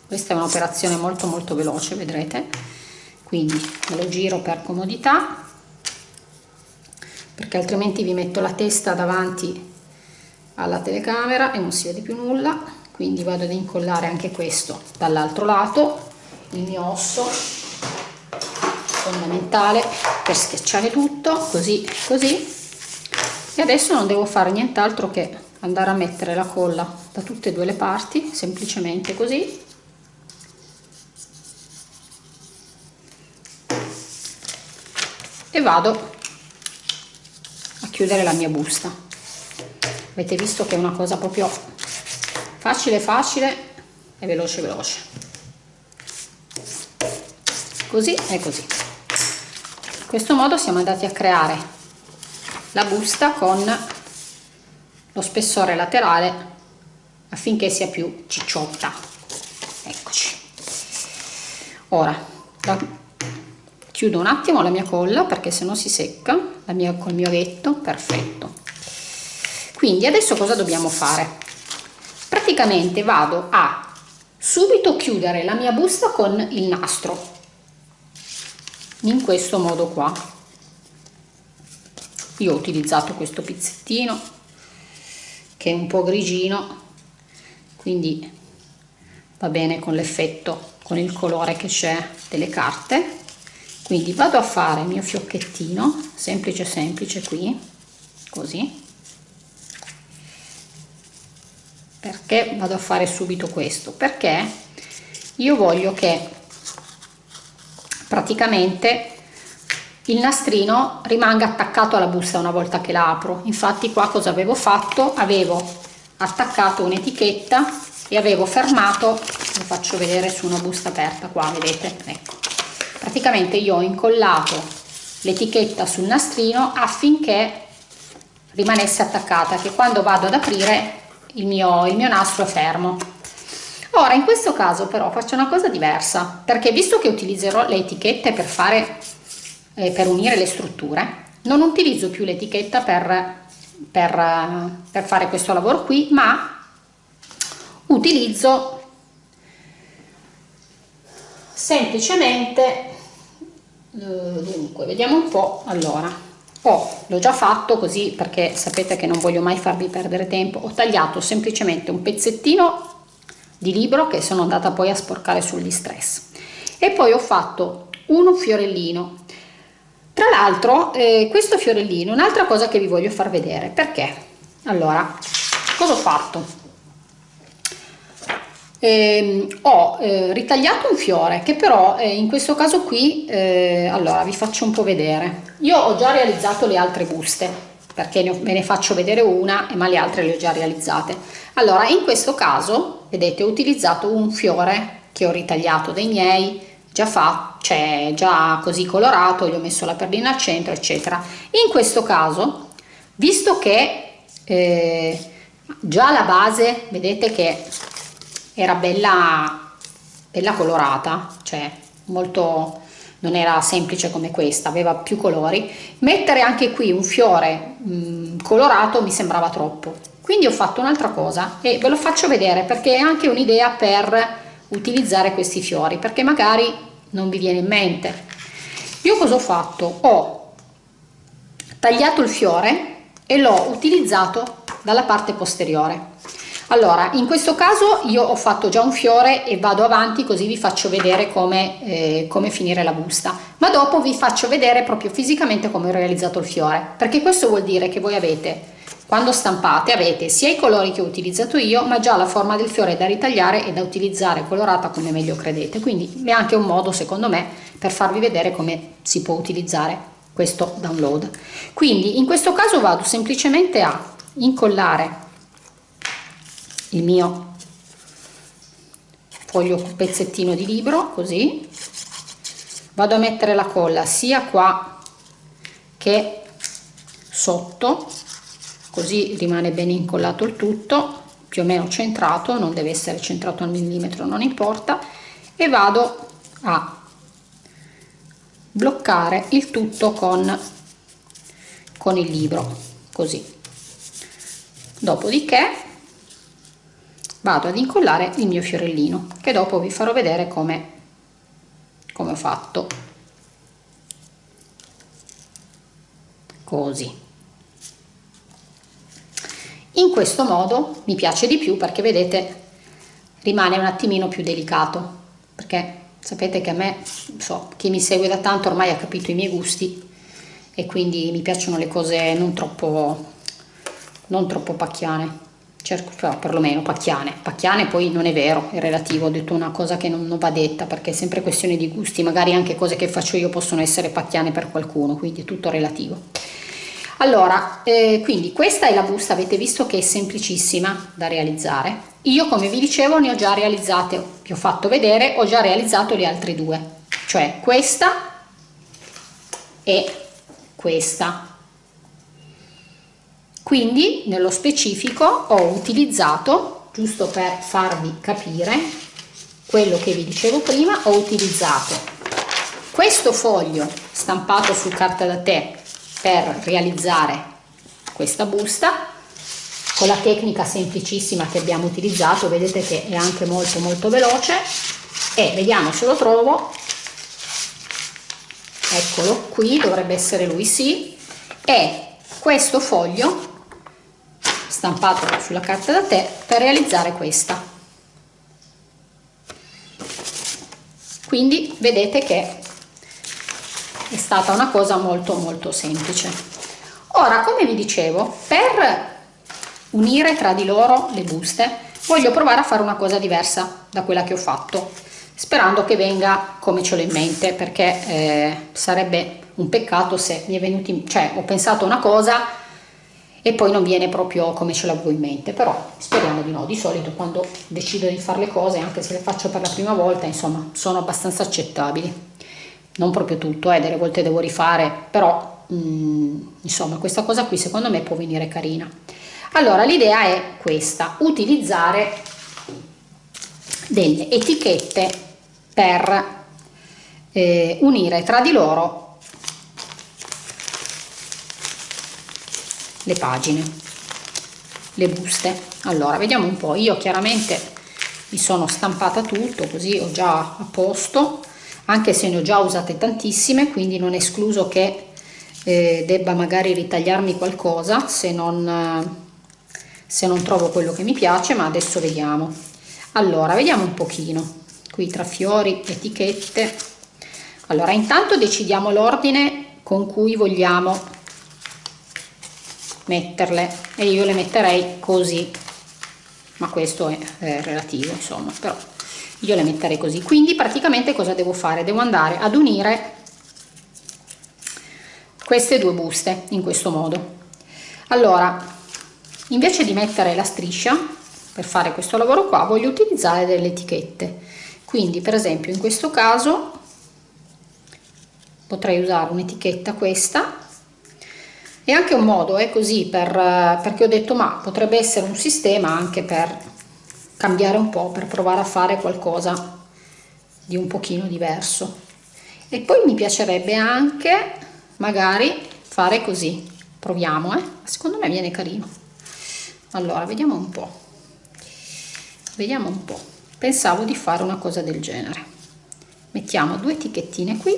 Questa è un'operazione molto molto veloce vedrete. Quindi me lo giro per comodità perché altrimenti vi metto la testa davanti alla telecamera e non si vede più nulla. Quindi vado ad incollare anche questo dall'altro lato il mio osso fondamentale per schiacciare tutto così così. E adesso non devo fare nient'altro che andare a mettere la colla da tutte e due le parti semplicemente così. E vado a chiudere la mia busta avete visto che è una cosa proprio facile facile e veloce veloce. Così e così. In questo modo siamo andati a creare la busta con lo spessore laterale affinché sia più cicciotta. Eccoci. Ora chiudo un attimo la mia colla perché se no si secca la mia, col mio avetto perfetto quindi adesso cosa dobbiamo fare? Praticamente vado a subito chiudere la mia busta con il nastro. In questo modo qua. Io ho utilizzato questo pizzettino che è un po' grigino quindi va bene con l'effetto con il colore che c'è delle carte. Quindi vado a fare il mio fiocchettino semplice semplice qui così perché vado a fare subito questo? Perché io voglio che praticamente il nastrino rimanga attaccato alla busta una volta che la apro. Infatti qua cosa avevo fatto? Avevo attaccato un'etichetta e avevo fermato lo faccio vedere su una busta aperta qua vedete? Ecco. Praticamente io ho incollato l'etichetta sul nastrino affinché rimanesse attaccata che quando vado ad aprire il mio, il mio nastro è fermo. Ora in questo caso però faccio una cosa diversa perché visto che utilizzerò le etichette per fare eh, per unire le strutture non utilizzo più l'etichetta per, per, per fare questo lavoro qui ma utilizzo semplicemente eh, dunque vediamo un po' allora ho l'ho già fatto così perché sapete che non voglio mai farvi perdere tempo. Ho tagliato semplicemente un pezzettino di libro che sono andata poi a sporcare sugli stress. E poi ho fatto uno fiorellino. Tra l'altro eh, questo fiorellino un'altra cosa che vi voglio far vedere. Perché? Allora cosa ho fatto eh, ho eh, ritagliato un fiore che però eh, in questo caso qui eh, allora vi faccio un po' vedere io ho già realizzato le altre buste perché ve ne faccio vedere una ma le altre le ho già realizzate allora in questo caso vedete ho utilizzato un fiore che ho ritagliato dei miei già fatto, cioè già così colorato, gli ho messo la perlina al centro, eccetera. In questo caso, visto che eh, già la base, vedete che era bella, bella colorata, cioè molto non era semplice come questa, aveva più colori, mettere anche qui un fiore mh, mm, colorato mi sembrava troppo. Quindi ho fatto un'altra cosa e ve lo faccio vedere perché è anche un'idea per utilizzare questi fiori perché magari non vi viene in mente. Io cosa ho fatto? Ho tagliato il fiore e l'ho utilizzato dalla parte posteriore allora in questo caso io ho fatto già un fiore e vado avanti così vi faccio vedere come, eh, come finire la busta ma dopo vi faccio vedere proprio fisicamente come ho realizzato il fiore perché questo vuol dire che voi avete quando stampate avete sia i colori che ho utilizzato io, ma già la forma del fiore da ritagliare e da utilizzare colorata come meglio credete. Quindi è anche un modo, secondo me, per farvi vedere come si può utilizzare questo download. Quindi in questo caso vado semplicemente a incollare il mio foglio pezzettino di libro, così. Vado a mettere la colla sia qua che sotto così rimane ben incollato il tutto più o meno centrato non deve essere centrato al millimetro non importa e vado a bloccare il tutto con con il libro così dopodiché vado ad incollare il mio fiorellino che dopo vi farò vedere come come ho fatto. Così. In questo modo mi piace di più perché vedete rimane un attimino più delicato perché sapete che a me so chi mi segue da tanto ormai ha capito i miei gusti e quindi mi piacciono le cose non troppo non troppo pacchiane cerco però perlomeno pacchiane. Pacchiane poi non è vero è relativo ho detto una cosa che non, non, va detta perché è sempre questione di gusti magari anche cose che faccio io possono essere pacchiane per qualcuno quindi è tutto relativo. Allora eh, quindi questa è la busta avete visto che è semplicissima da realizzare. Io come vi dicevo ne ho già realizzate vi ho fatto vedere ho già realizzato le altre due. Cioè questa e questa quindi nello specifico ho utilizzato giusto per farvi capire quello che vi dicevo prima ho utilizzato questo foglio stampato su carta da tè per realizzare questa busta con la tecnica semplicissima che abbiamo utilizzato vedete che è anche molto molto veloce e vediamo se lo trovo. Eccolo qui dovrebbe essere lui sì. E questo foglio stampato sulla carta da tè per realizzare questa. Quindi vedete che è stata una cosa molto molto semplice. Ora come vi dicevo per unire tra di loro le buste voglio provare a fare una cosa diversa da quella che ho fatto sperando che venga come ce l'ho in mente perché eh, sarebbe un peccato se mi è venuto cioè ho pensato una cosa e poi non viene proprio come ce l'avevo in mente però speriamo di no. Di solito quando decido di fare le cose anche se le faccio per la prima volta insomma sono abbastanza accettabili. Non proprio tutto eh, delle volte devo rifare però mm, insomma questa cosa qui secondo me può venire carina. Allora l'idea è questa utilizzare delle etichette per eh, unire tra di loro le pagine le buste. Allora vediamo un po. Io chiaramente mi sono stampata tutto così ho già a posto anche se ne ho già usate tantissime quindi non è escluso che eh, debba magari ritagliarmi qualcosa se non se non trovo quello che mi piace ma adesso vediamo. Allora vediamo un pochino qui tra fiori etichette. Allora intanto decidiamo l'ordine con cui vogliamo metterle e io le metterei così. Ma questo è, è relativo insomma però io le metterei così. Quindi praticamente cosa devo fare? Devo andare ad unire queste due buste in questo modo. Allora invece di mettere la striscia per fare questo lavoro qua voglio utilizzare delle etichette. Quindi per esempio in questo caso potrei usare un'etichetta questa è anche un modo è così per, perché ho detto ma potrebbe essere un sistema anche per cambiare un po' per provare a fare qualcosa di un pochino diverso. E poi mi piacerebbe anche magari fare così. Proviamo eh. Secondo me viene carino. Allora vediamo un po. Vediamo un po. Pensavo di fare una cosa del genere. Mettiamo due etichettine qui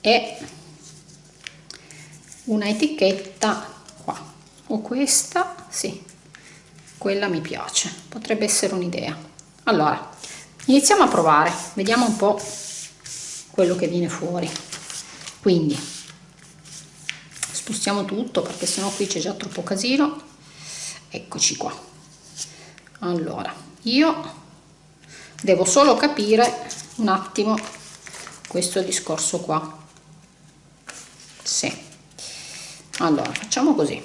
e una etichetta qua. O questa sì. Quella mi piace. Potrebbe essere un'idea. Allora iniziamo a provare. Vediamo un po quello che viene fuori. Quindi spostiamo tutto perché sennò qui c'è già troppo casino. Eccoci qua. Allora io devo solo capire un attimo questo discorso qua. Sì allora facciamo così.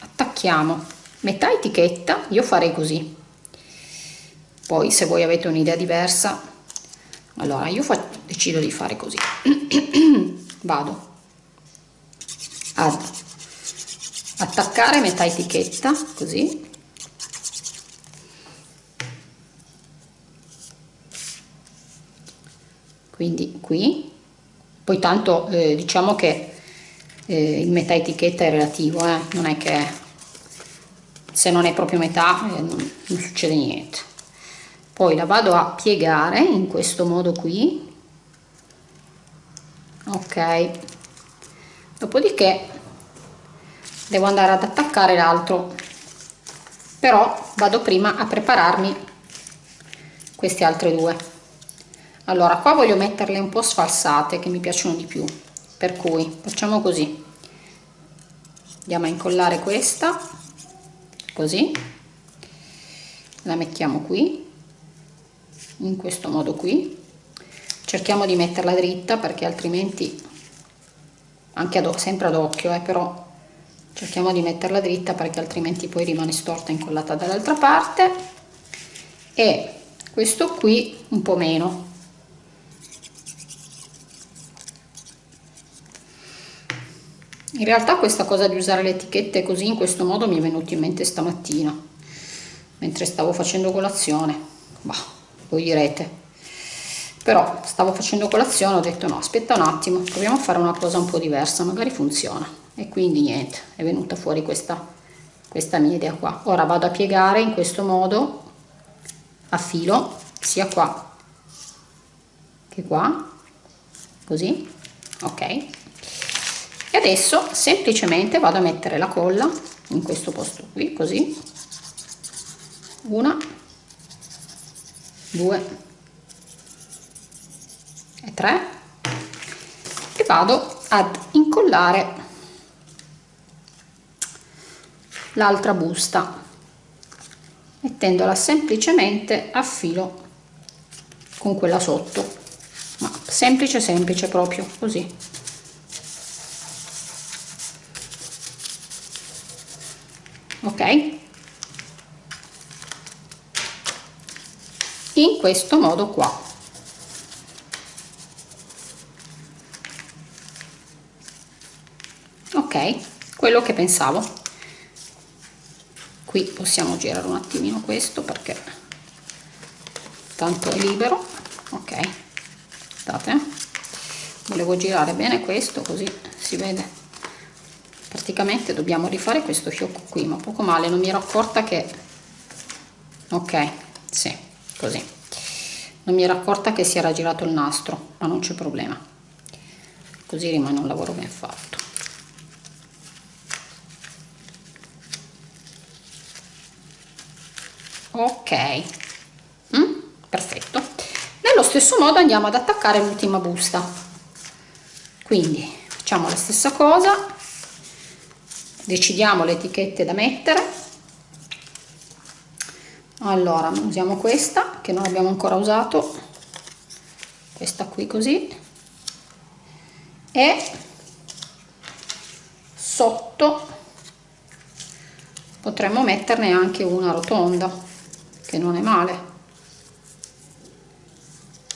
Attacchiamo. Metà etichetta io farei così. Poi se voi avete un'idea diversa allora io decido di fare così. Vado. Ad attaccare metà etichetta così quindi qui. Poi tanto eh, diciamo che eh, il metà etichetta è relativo eh? non è che se non è proprio metà eh, non, non succede niente. Poi la vado a piegare in questo modo qui. Ok. Dopodiché devo andare ad attaccare l'altro. Però vado prima a prepararmi queste altre due allora qua voglio metterle un po' sfalsate che mi piacciono di più. Per cui facciamo così. Andiamo a incollare questa. Così. La mettiamo qui in questo modo qui. Cerchiamo di metterla dritta perché altrimenti anche ad, sempre ad occhio eh, però cerchiamo di metterla dritta perché altrimenti poi rimane storta incollata dall'altra parte. E questo qui un po' meno in realtà questa cosa di usare le etichette così in questo modo mi è venuto in mente stamattina mentre stavo facendo colazione. Bah, voi direte. Però stavo facendo colazione ho detto no aspetta un attimo proviamo a fare una cosa un po' diversa magari funziona. E quindi niente è venuta fuori questa questa mia idea qua. Ora vado a piegare in questo modo a filo sia qua che qua così ok e adesso semplicemente vado a mettere la colla in questo posto qui così. Una due e 3 e vado ad incollare l'altra busta mettendola semplicemente a filo con quella sotto. Ma semplice semplice proprio così ok? In questo modo qua. Ok quello che pensavo. Qui possiamo girare un attimino questo perché tanto è libero. Ok volevo girare bene questo così si vede praticamente dobbiamo rifare questo fiocco qui ma poco male non mi ero accorta che ok sì così. Non mi ero accorta che si era girato il nastro ma non c'è problema. Così rimane un lavoro ben fatto. Ok. Mm? perfetto. Nello stesso modo andiamo ad attaccare l'ultima busta. Quindi facciamo la stessa cosa decidiamo le etichette da mettere. Allora usiamo questa che non abbiamo ancora usato. Questa qui così. E sotto potremmo metterne anche una rotonda che non è male.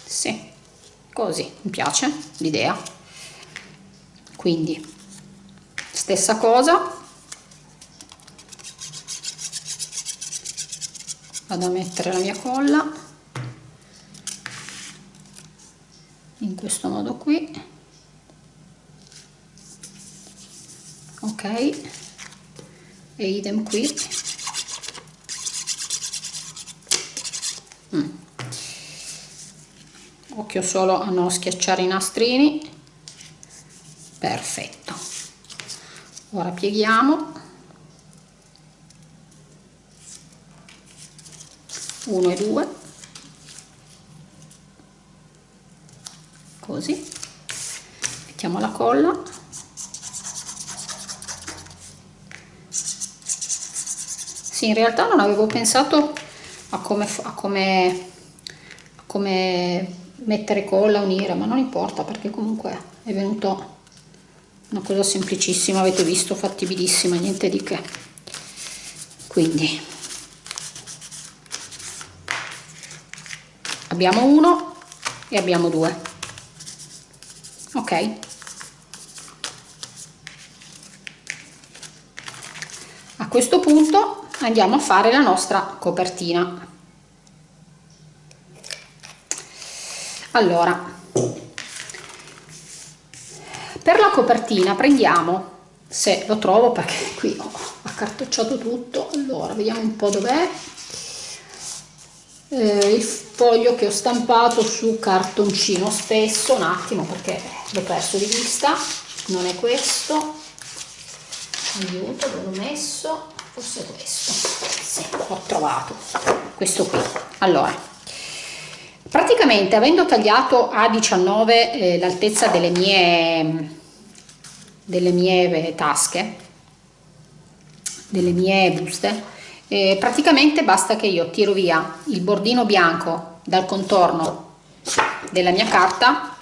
Sì così mi piace l'idea. Quindi stessa cosa vado a mettere la mia colla. In questo modo qui. Ok. E idem qui. Mm. occhio solo a non schiacciare i nastrini. Perfetto. Ora pieghiamo uno e due. Così. Mettiamo la colla. Sì in realtà non avevo pensato a come, a come, a come mettere colla, unire, ma non importa perché comunque è venuto una cosa semplicissima, avete visto, fattibilissima, niente di che. Quindi abbiamo uno e abbiamo due. Ok? A questo punto andiamo a fare la nostra copertina allora per la copertina prendiamo se lo trovo perché qui ho accartocciato tutto allora vediamo un po dov'è eh, il foglio che ho stampato su cartoncino stesso un attimo perché l'ho perso di vista non è questo. Aiuto dove l'ho messo forse questo. Sì, l'ho trovato questo qui. Allora praticamente avendo tagliato a 19 eh, l'altezza delle mie delle mie tasche delle mie buste eh, praticamente basta che io tiro via il bordino bianco dal contorno della mia carta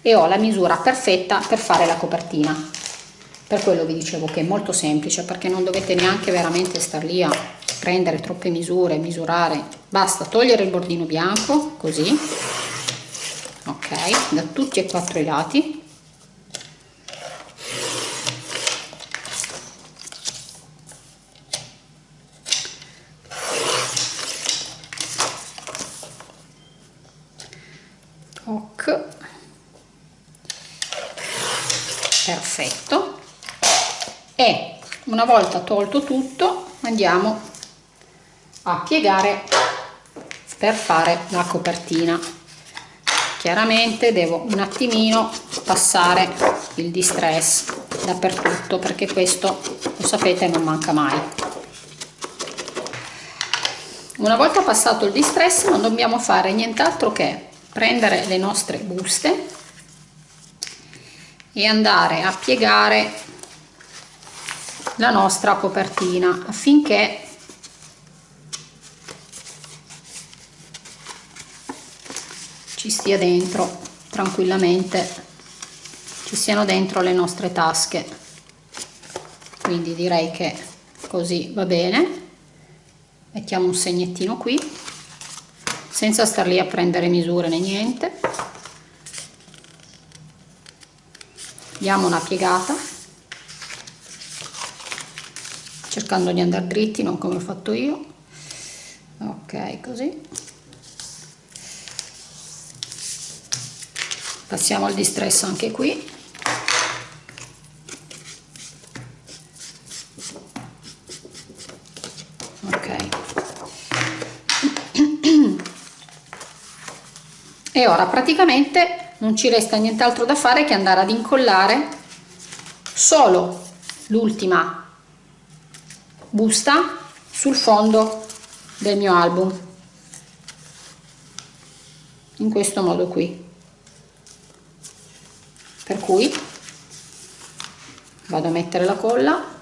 e ho la misura perfetta per fare la copertina. Per quello vi dicevo che è molto semplice perché non dovete neanche veramente star lì a prendere troppe misure misurare. Basta togliere il bordino bianco così. Ok da tutti e quattro i lati ok perfetto e una volta tolto tutto andiamo a piegare per fare la copertina. Chiaramente devo un attimino passare il distress dappertutto perché questo lo sapete non manca mai. Una volta passato il distress non dobbiamo fare nient'altro che prendere le nostre buste e andare a piegare la nostra copertina affinché ci stia dentro tranquillamente ci siano dentro le nostre tasche. Quindi direi che così va bene. Mettiamo un segnettino qui senza star lì a prendere misure né niente. Diamo una piegata cercando di andare dritti non come ho fatto io. Ok così. Passiamo al distress anche qui. E ora praticamente non ci resta nient'altro da fare che andare ad incollare solo l'ultima busta sul fondo del mio album. In questo modo qui. Per cui vado a mettere la colla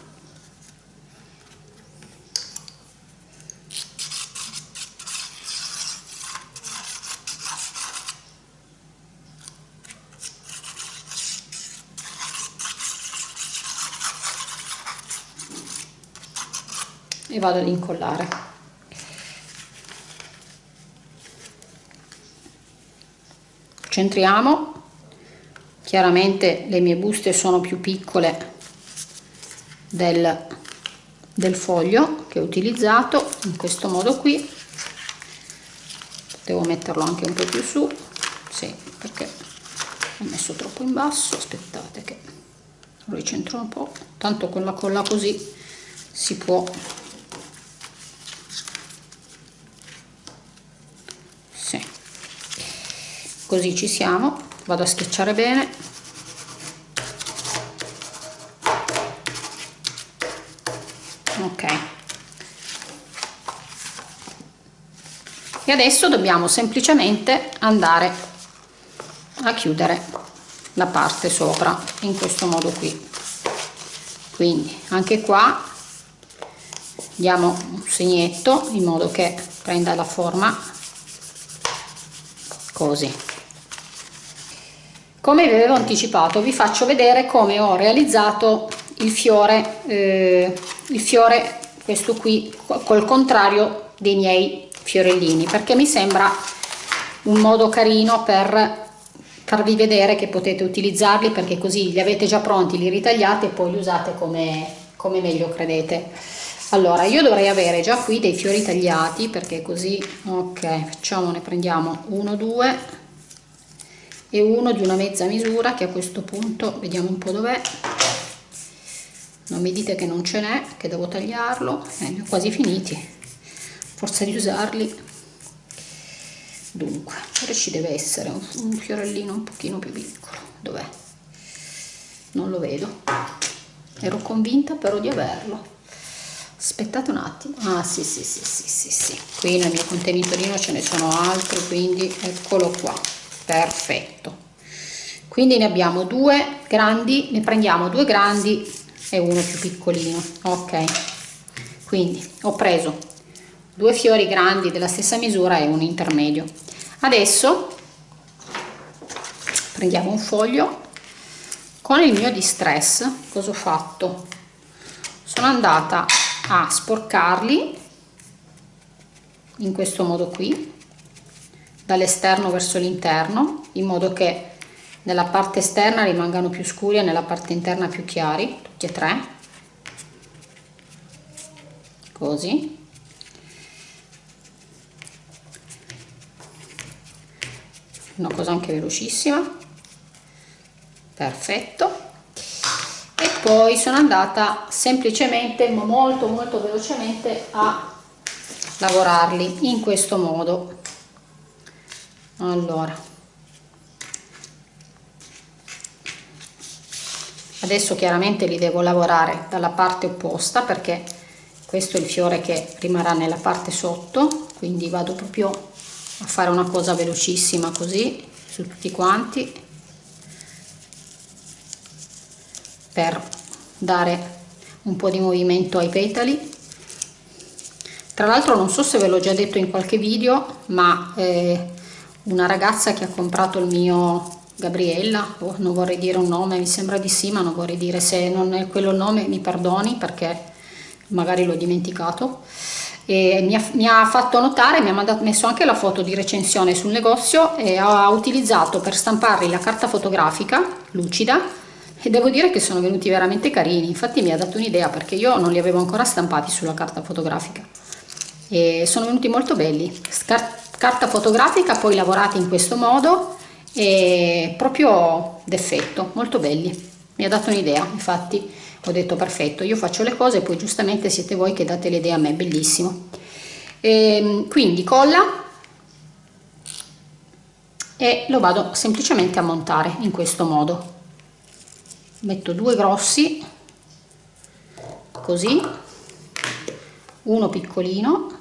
vado ad incollare. Centriamo chiaramente le mie buste sono più piccole del, del foglio che ho utilizzato in questo modo qui. Devo metterlo anche un po' più su. Sì, perché ho messo troppo in basso. Aspettate che lo ricentro un po' tanto con la colla così si può così ci siamo. Vado a schiacciare bene. Ok. E adesso dobbiamo semplicemente andare a chiudere la parte sopra in questo modo qui. Quindi anche qua diamo un segnetto in modo che prenda la forma così come vi avevo anticipato vi faccio vedere come ho realizzato il fiore eh, il fiore questo qui col contrario dei miei fiorellini perché mi sembra un modo carino per farvi vedere che potete utilizzarli perché così li avete già pronti li ritagliate e poi li usate come, come meglio credete. Allora io dovrei avere già qui dei fiori tagliati perché così ok facciamo ne prendiamo uno due e uno di una mezza misura che a questo punto vediamo un po' dov'è. Non mi dite che non ce n'è che devo tagliarlo. Eh, li ho quasi finiti. Forza di usarli. Dunque ora ci deve essere un, un fiorellino un pochino più piccolo. Dov'è? Non lo vedo. Ero convinta però di averlo. Aspettate un attimo. Ah sì sì sì sì sì sì. Qui nel mio contenitorino ce ne sono altri quindi eccolo qua perfetto. Quindi ne abbiamo due grandi ne prendiamo due grandi e uno più piccolino. Ok. Quindi ho preso due fiori grandi della stessa misura e un intermedio. Adesso prendiamo un foglio. Con il mio distress cosa ho fatto? Sono andata a sporcarli in questo modo qui dall'esterno verso l'interno in modo che nella parte esterna rimangano più scuri e nella parte interna più chiari tutti e tre. Così. Una cosa anche velocissima. Perfetto. E poi sono andata semplicemente molto molto velocemente a lavorarli in questo modo allora. Adesso chiaramente li devo lavorare dalla parte opposta perché questo è il fiore che rimarrà nella parte sotto quindi vado proprio a fare una cosa velocissima così su tutti quanti per dare un po' di movimento ai petali. Tra l'altro non so se ve l'ho già detto in qualche video ma eh, una ragazza che ha comprato il mio Gabriella. Oh, non vorrei dire un nome mi sembra di sì ma non vorrei dire se non è quello il nome mi perdoni perché magari l'ho dimenticato. E mi ha, mi ha, fatto notare, mi ha mandato, messo anche la foto di recensione sul negozio e ha utilizzato per stamparli la carta fotografica lucida e devo dire che sono venuti veramente carini. Infatti mi ha dato un'idea perché io non li avevo ancora stampati sulla carta fotografica. E sono venuti molto belli. Scar carta fotografica poi lavorati in questo modo e proprio d'effetto molto belli. Mi ha dato un'idea infatti. Ho detto perfetto io faccio le cose poi giustamente siete voi che date le idee a me bellissimo. E, ehm, quindi colla e lo vado semplicemente a montare in questo modo. Metto due grossi così uno piccolino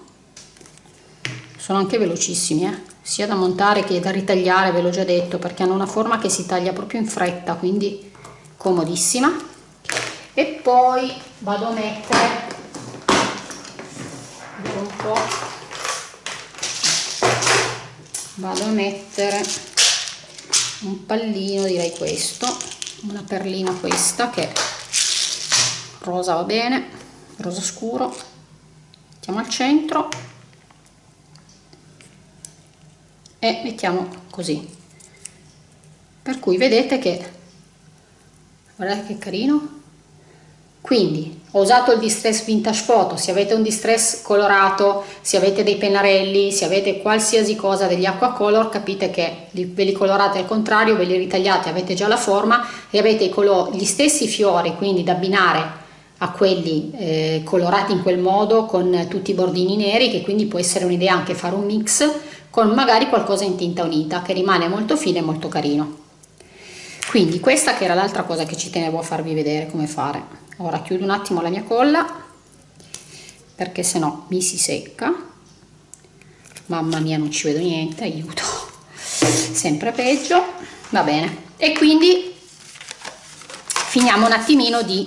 sono anche velocissimi eh? sia da montare che da ritagliare ve l'ho già detto perché hanno una forma che si taglia proprio in fretta quindi comodissima. E poi vado a mettere un po' vado a mettere un pallino direi questo una perlina questa che rosa va bene rosa scuro mettiamo al centro e mettiamo così. Per cui vedete che guardate che carino. Quindi ho usato il distress vintage photo. Se avete un distress colorato se avete dei pennarelli se avete qualsiasi cosa degli acqua color capite che ve li colorate al contrario ve li ritagliate avete già la forma e avete gli stessi fiori quindi da abbinare a quelli eh, colorati in quel modo con tutti i bordini neri che quindi può essere un'idea anche fare un mix con magari qualcosa in tinta unita che rimane molto fine e molto carino. Quindi questa che era l'altra cosa che ci tenevo a farvi vedere come fare. Ora chiudo un attimo la mia colla perché se no mi si secca. Mamma mia non ci vedo niente aiuto. Sempre peggio. Va bene. E quindi finiamo un attimino di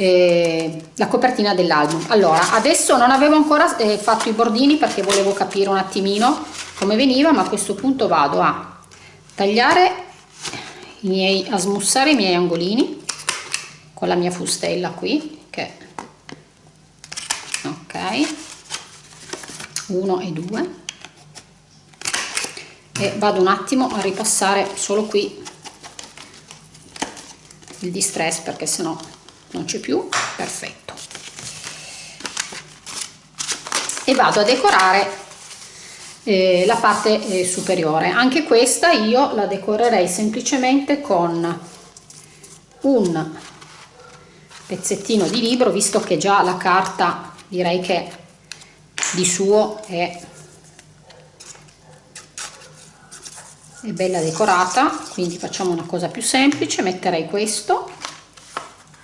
eh, la copertina dell'album. Allora adesso non avevo ancora eh, fatto i bordini perché volevo capire un attimino come veniva ma a questo punto vado a tagliare i miei a smussare i miei angolini con la mia fustella qui che ok uno e due. E vado un attimo a ripassare solo qui il distress perché sennò non c'è più? Perfetto. E vado a decorare eh, la parte eh, superiore. Anche questa io la decorerei semplicemente con un pezzettino di libro visto che già la carta direi che di suo è, è bella decorata quindi facciamo una cosa più semplice metterei questo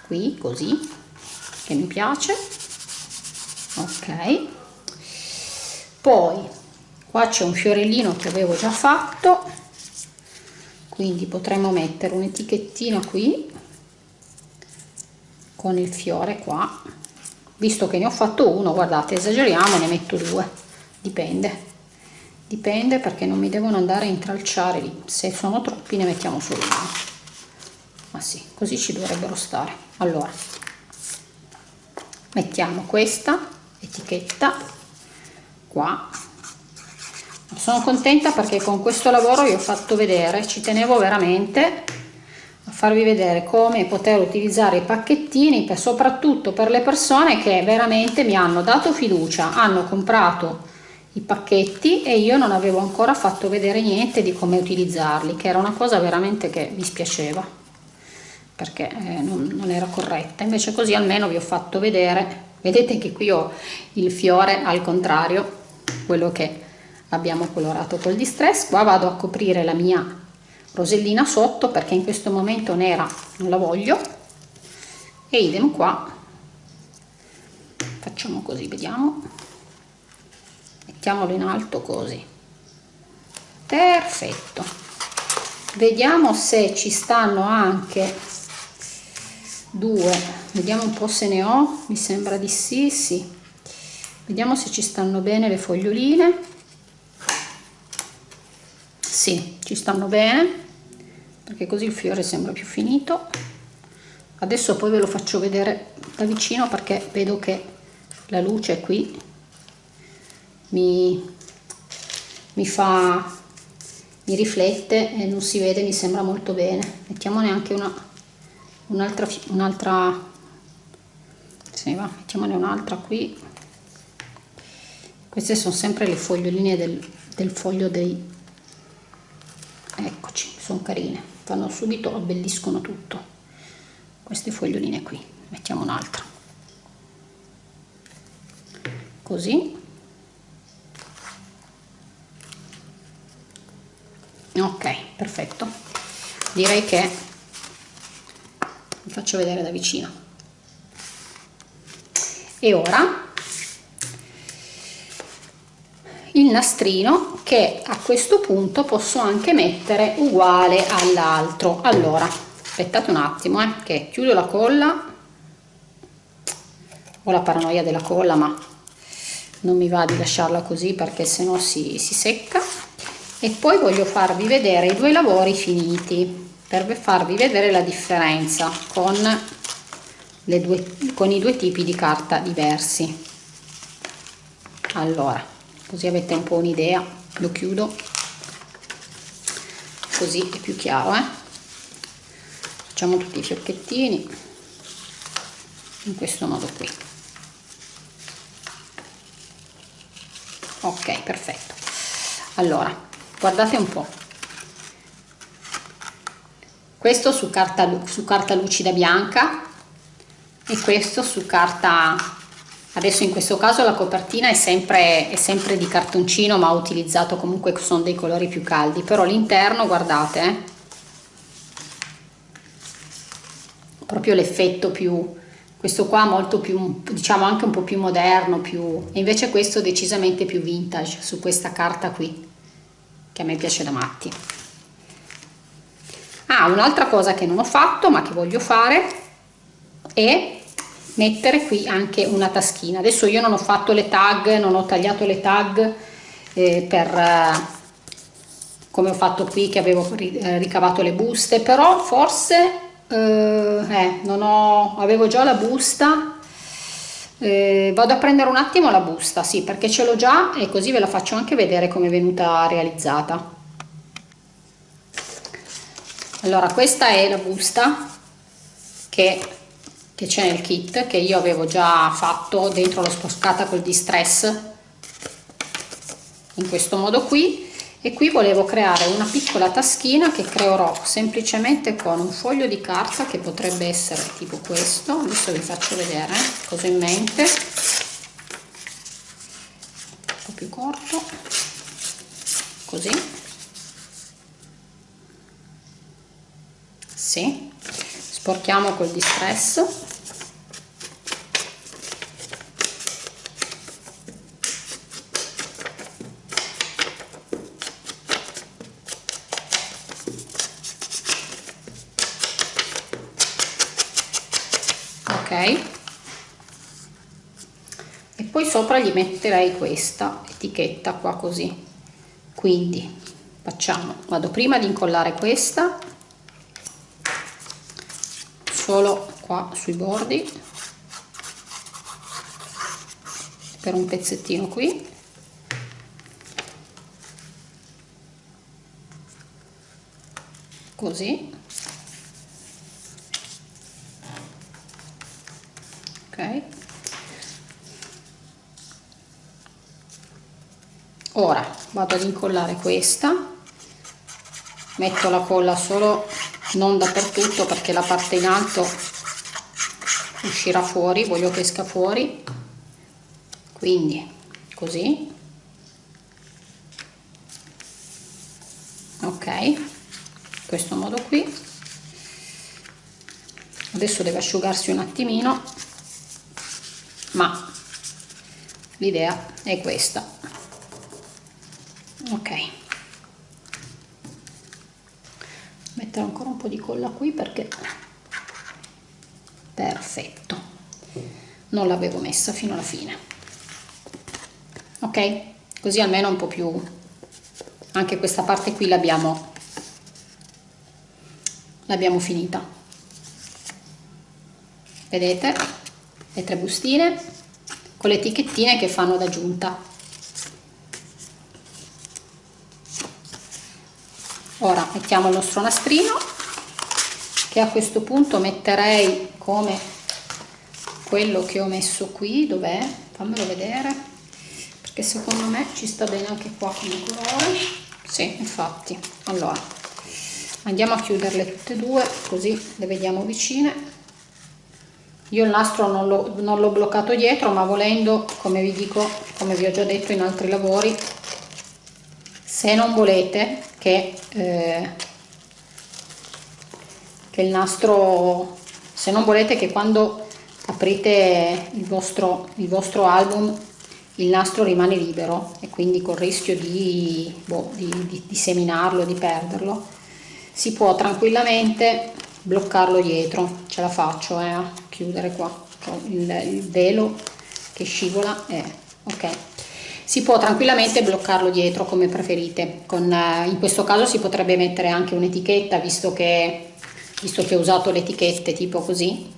qui così che mi piace. Ok. Poi qua c'è un fiorellino che avevo già fatto. Quindi potremmo mettere un'etichettina qui con il fiore qua. Visto che ne ho fatto uno guardate esageriamo ne metto due. Dipende. Dipende perché non mi devono andare a intralciare lì. Se sono troppi ne mettiamo solo uno ma sì così ci dovrebbero stare. Allora mettiamo questa etichetta qua. Sono contenta perché con questo lavoro vi ho fatto vedere ci tenevo veramente a farvi vedere come poter utilizzare i pacchettini per, soprattutto per le persone che veramente mi hanno dato fiducia hanno comprato i pacchetti e io non avevo ancora fatto vedere niente di come utilizzarli che era una cosa veramente che mi spiaceva perché eh, non, non era corretta. Invece così almeno vi ho fatto vedere vedete che qui ho il fiore al contrario quello che abbiamo colorato col distress. Qua vado a coprire la mia rosellina sotto perché in questo momento nera non la voglio. E idem qua. Facciamo così vediamo. Mettiamolo in alto così. Perfetto. Vediamo se ci stanno anche due. Vediamo un po se ne ho. Mi sembra di sì sì. Vediamo se ci stanno bene le foglioline. Sì ci stanno bene perché così il fiore sembra più finito. Adesso poi ve lo faccio vedere da vicino perché vedo che la luce qui. Mi, mi fa mi riflette e non si vede mi sembra molto bene. Mettiamone anche una un'altra un'altra se va mettiamone un'altra qui. Queste sono sempre le foglioline del, del foglio dei eccoci sono carine fanno subito abbelliscono tutto. Queste foglioline qui mettiamo un'altra. Così. Ok perfetto. Direi che vi faccio vedere da vicino. E ora il nastrino che a questo punto posso anche mettere uguale all'altro. Allora aspettate un attimo eh, che chiudo la colla. Ho la paranoia della colla ma non mi va di lasciarla così perché sennò si, si secca. E poi voglio farvi vedere i due lavori finiti per farvi vedere la differenza con, due, con i due tipi di carta diversi. Allora così avete un po' un'idea lo chiudo così è più chiaro eh? facciamo tutti i fiocchettini in questo modo qui. Ok perfetto. Allora guardate un po questo su carta, su carta lucida bianca e questo su carta adesso in questo caso la copertina è sempre, è sempre di cartoncino ma ho utilizzato comunque sono dei colori più caldi però l'interno guardate eh, proprio l'effetto più questo qua molto più diciamo anche un po' più moderno più e invece questo decisamente più vintage su questa carta qui che a me piace da matti ah un'altra cosa che non ho fatto ma che voglio fare è mettere qui anche una taschina. Adesso io non ho fatto le tag non ho tagliato le tag eh, per eh, come ho fatto qui che avevo eh, ricavato le buste però forse eh, eh, non ho avevo già la busta. Eh, vado a prendere un attimo la busta sì perché ce l'ho già e così ve la faccio anche vedere come è venuta realizzata allora questa è la busta che c'è nel kit che io avevo già fatto dentro l'ho spostata col distress in questo modo qui. E qui volevo creare una piccola taschina che creerò semplicemente con un foglio di carta che potrebbe essere tipo questo. Adesso vi faccio vedere cosa in mente. Un po' più corto. Così sì. Sporchiamo col distress ok. E poi sopra gli metterei questa etichetta qua così. Quindi facciamo vado prima ad incollare questa solo qua sui bordi. Per un pezzettino qui. Così. Ok. Ora vado ad incollare questa. Metto la colla solo non dappertutto perché la parte in alto uscirà fuori voglio che esca fuori. Quindi così. Ok questo modo qui. Adesso deve asciugarsi un attimino ma l'idea è questa. Ok mettere ancora un po' di colla qui perché perfetto. Non l'avevo messa fino alla fine. Ok? Così almeno un po' più anche questa parte qui l'abbiamo l'abbiamo finita. Vedete? Le tre bustine con le etichettine che fanno da giunta ora mettiamo il nostro nastrino che a questo punto metterei come quello che ho messo qui. Dov'è? Fammelo vedere perché secondo me ci sta bene anche qua come colore. Sì infatti. Allora andiamo a chiuderle tutte e due così le vediamo vicine. Io il nastro non l'ho bloccato dietro ma volendo come vi dico come vi ho già detto in altri lavori se non volete che, eh, che il nastro se non volete che quando aprite il vostro, il vostro album il nastro rimane libero e quindi col rischio di, boh, di, di, di seminarlo, di perderlo, si può tranquillamente bloccarlo dietro, ce la faccio eh, a chiudere qua, il, il velo che scivola, eh, ok si può tranquillamente bloccarlo dietro come preferite. Con, eh, in questo caso si potrebbe mettere anche un'etichetta visto che, visto che ho usato le etichette tipo così.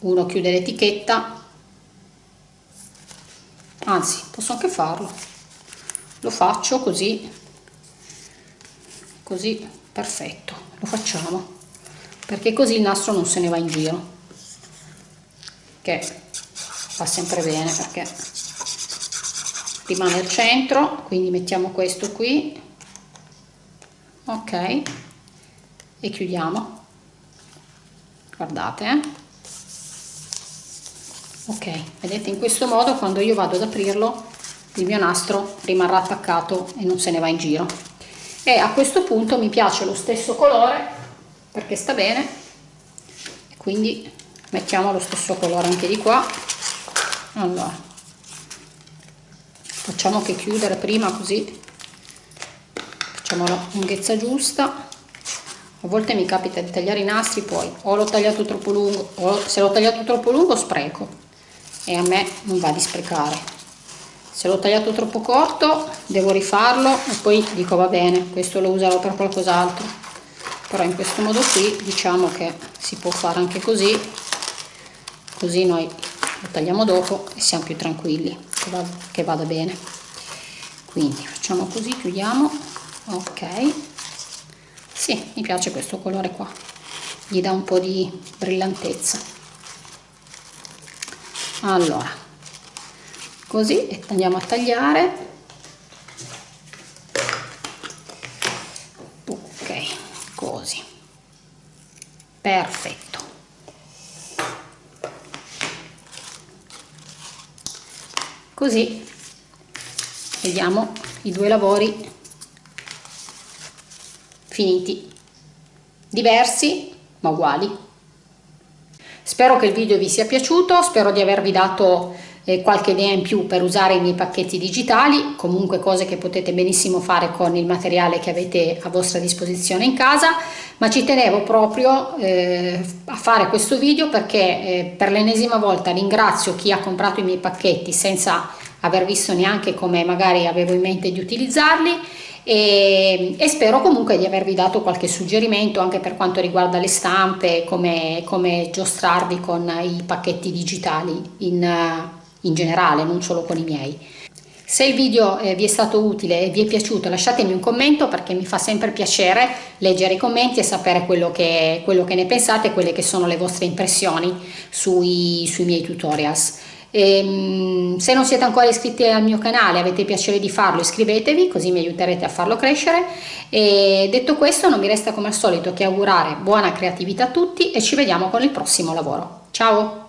Uno chiude l'etichetta. Anzi posso anche farlo. Lo faccio così. Così perfetto. Lo facciamo. Perché così il nastro non se ne va in giro. Che fa sempre bene perché rimane al centro quindi mettiamo questo qui. Ok. E chiudiamo. Guardate eh? ok. Vedete in questo modo quando io vado ad aprirlo il mio nastro rimarrà attaccato e non se ne va in giro. E a questo punto mi piace lo stesso colore perché sta bene. Quindi mettiamo lo stesso colore anche di qua. Allora facciamo che chiudere prima così. Facciamo la lunghezza giusta. A volte mi capita di tagliare i nastri poi o l'ho tagliato troppo lungo o se l'ho tagliato troppo lungo spreco. E a me non va di sprecare. Se l'ho tagliato troppo corto devo rifarlo e poi dico va bene questo lo userò per qualcos'altro. Però in questo modo qui diciamo che si può fare anche così. Così noi lo tagliamo dopo e siamo più tranquilli che vada, che vada bene. Quindi facciamo così chiudiamo. Ok. Sì mi piace questo colore qua. Gli dà un po di brillantezza. Allora così andiamo a tagliare. Ok così. Perfetto così vediamo i due lavori finiti diversi ma uguali. Spero che il video vi sia piaciuto, spero di avervi dato eh, qualche idea in più per usare i miei pacchetti digitali, comunque cose che potete benissimo fare con il materiale che avete a vostra disposizione in casa, ma ci tenevo proprio eh, a fare questo video perché eh, per l'ennesima volta ringrazio chi ha comprato i miei pacchetti senza aver visto neanche come magari avevo in mente di utilizzarli e, e, spero comunque di avervi dato qualche suggerimento anche per quanto riguarda le stampe, come, come giostrarvi con i pacchetti digitali in, in generale, non solo con i miei. Se il video eh, vi è stato utile e vi è piaciuto lasciatemi un commento perché mi fa sempre piacere leggere i commenti e sapere quello che, quello che ne pensate, quelle che sono le vostre impressioni sui, sui miei tutorials. E, ehm, se non siete ancora iscritti al mio canale avete piacere di farlo iscrivetevi così mi aiuterete a farlo crescere e detto questo non mi resta come al solito che augurare buona creatività a tutti e ci vediamo con il prossimo lavoro ciao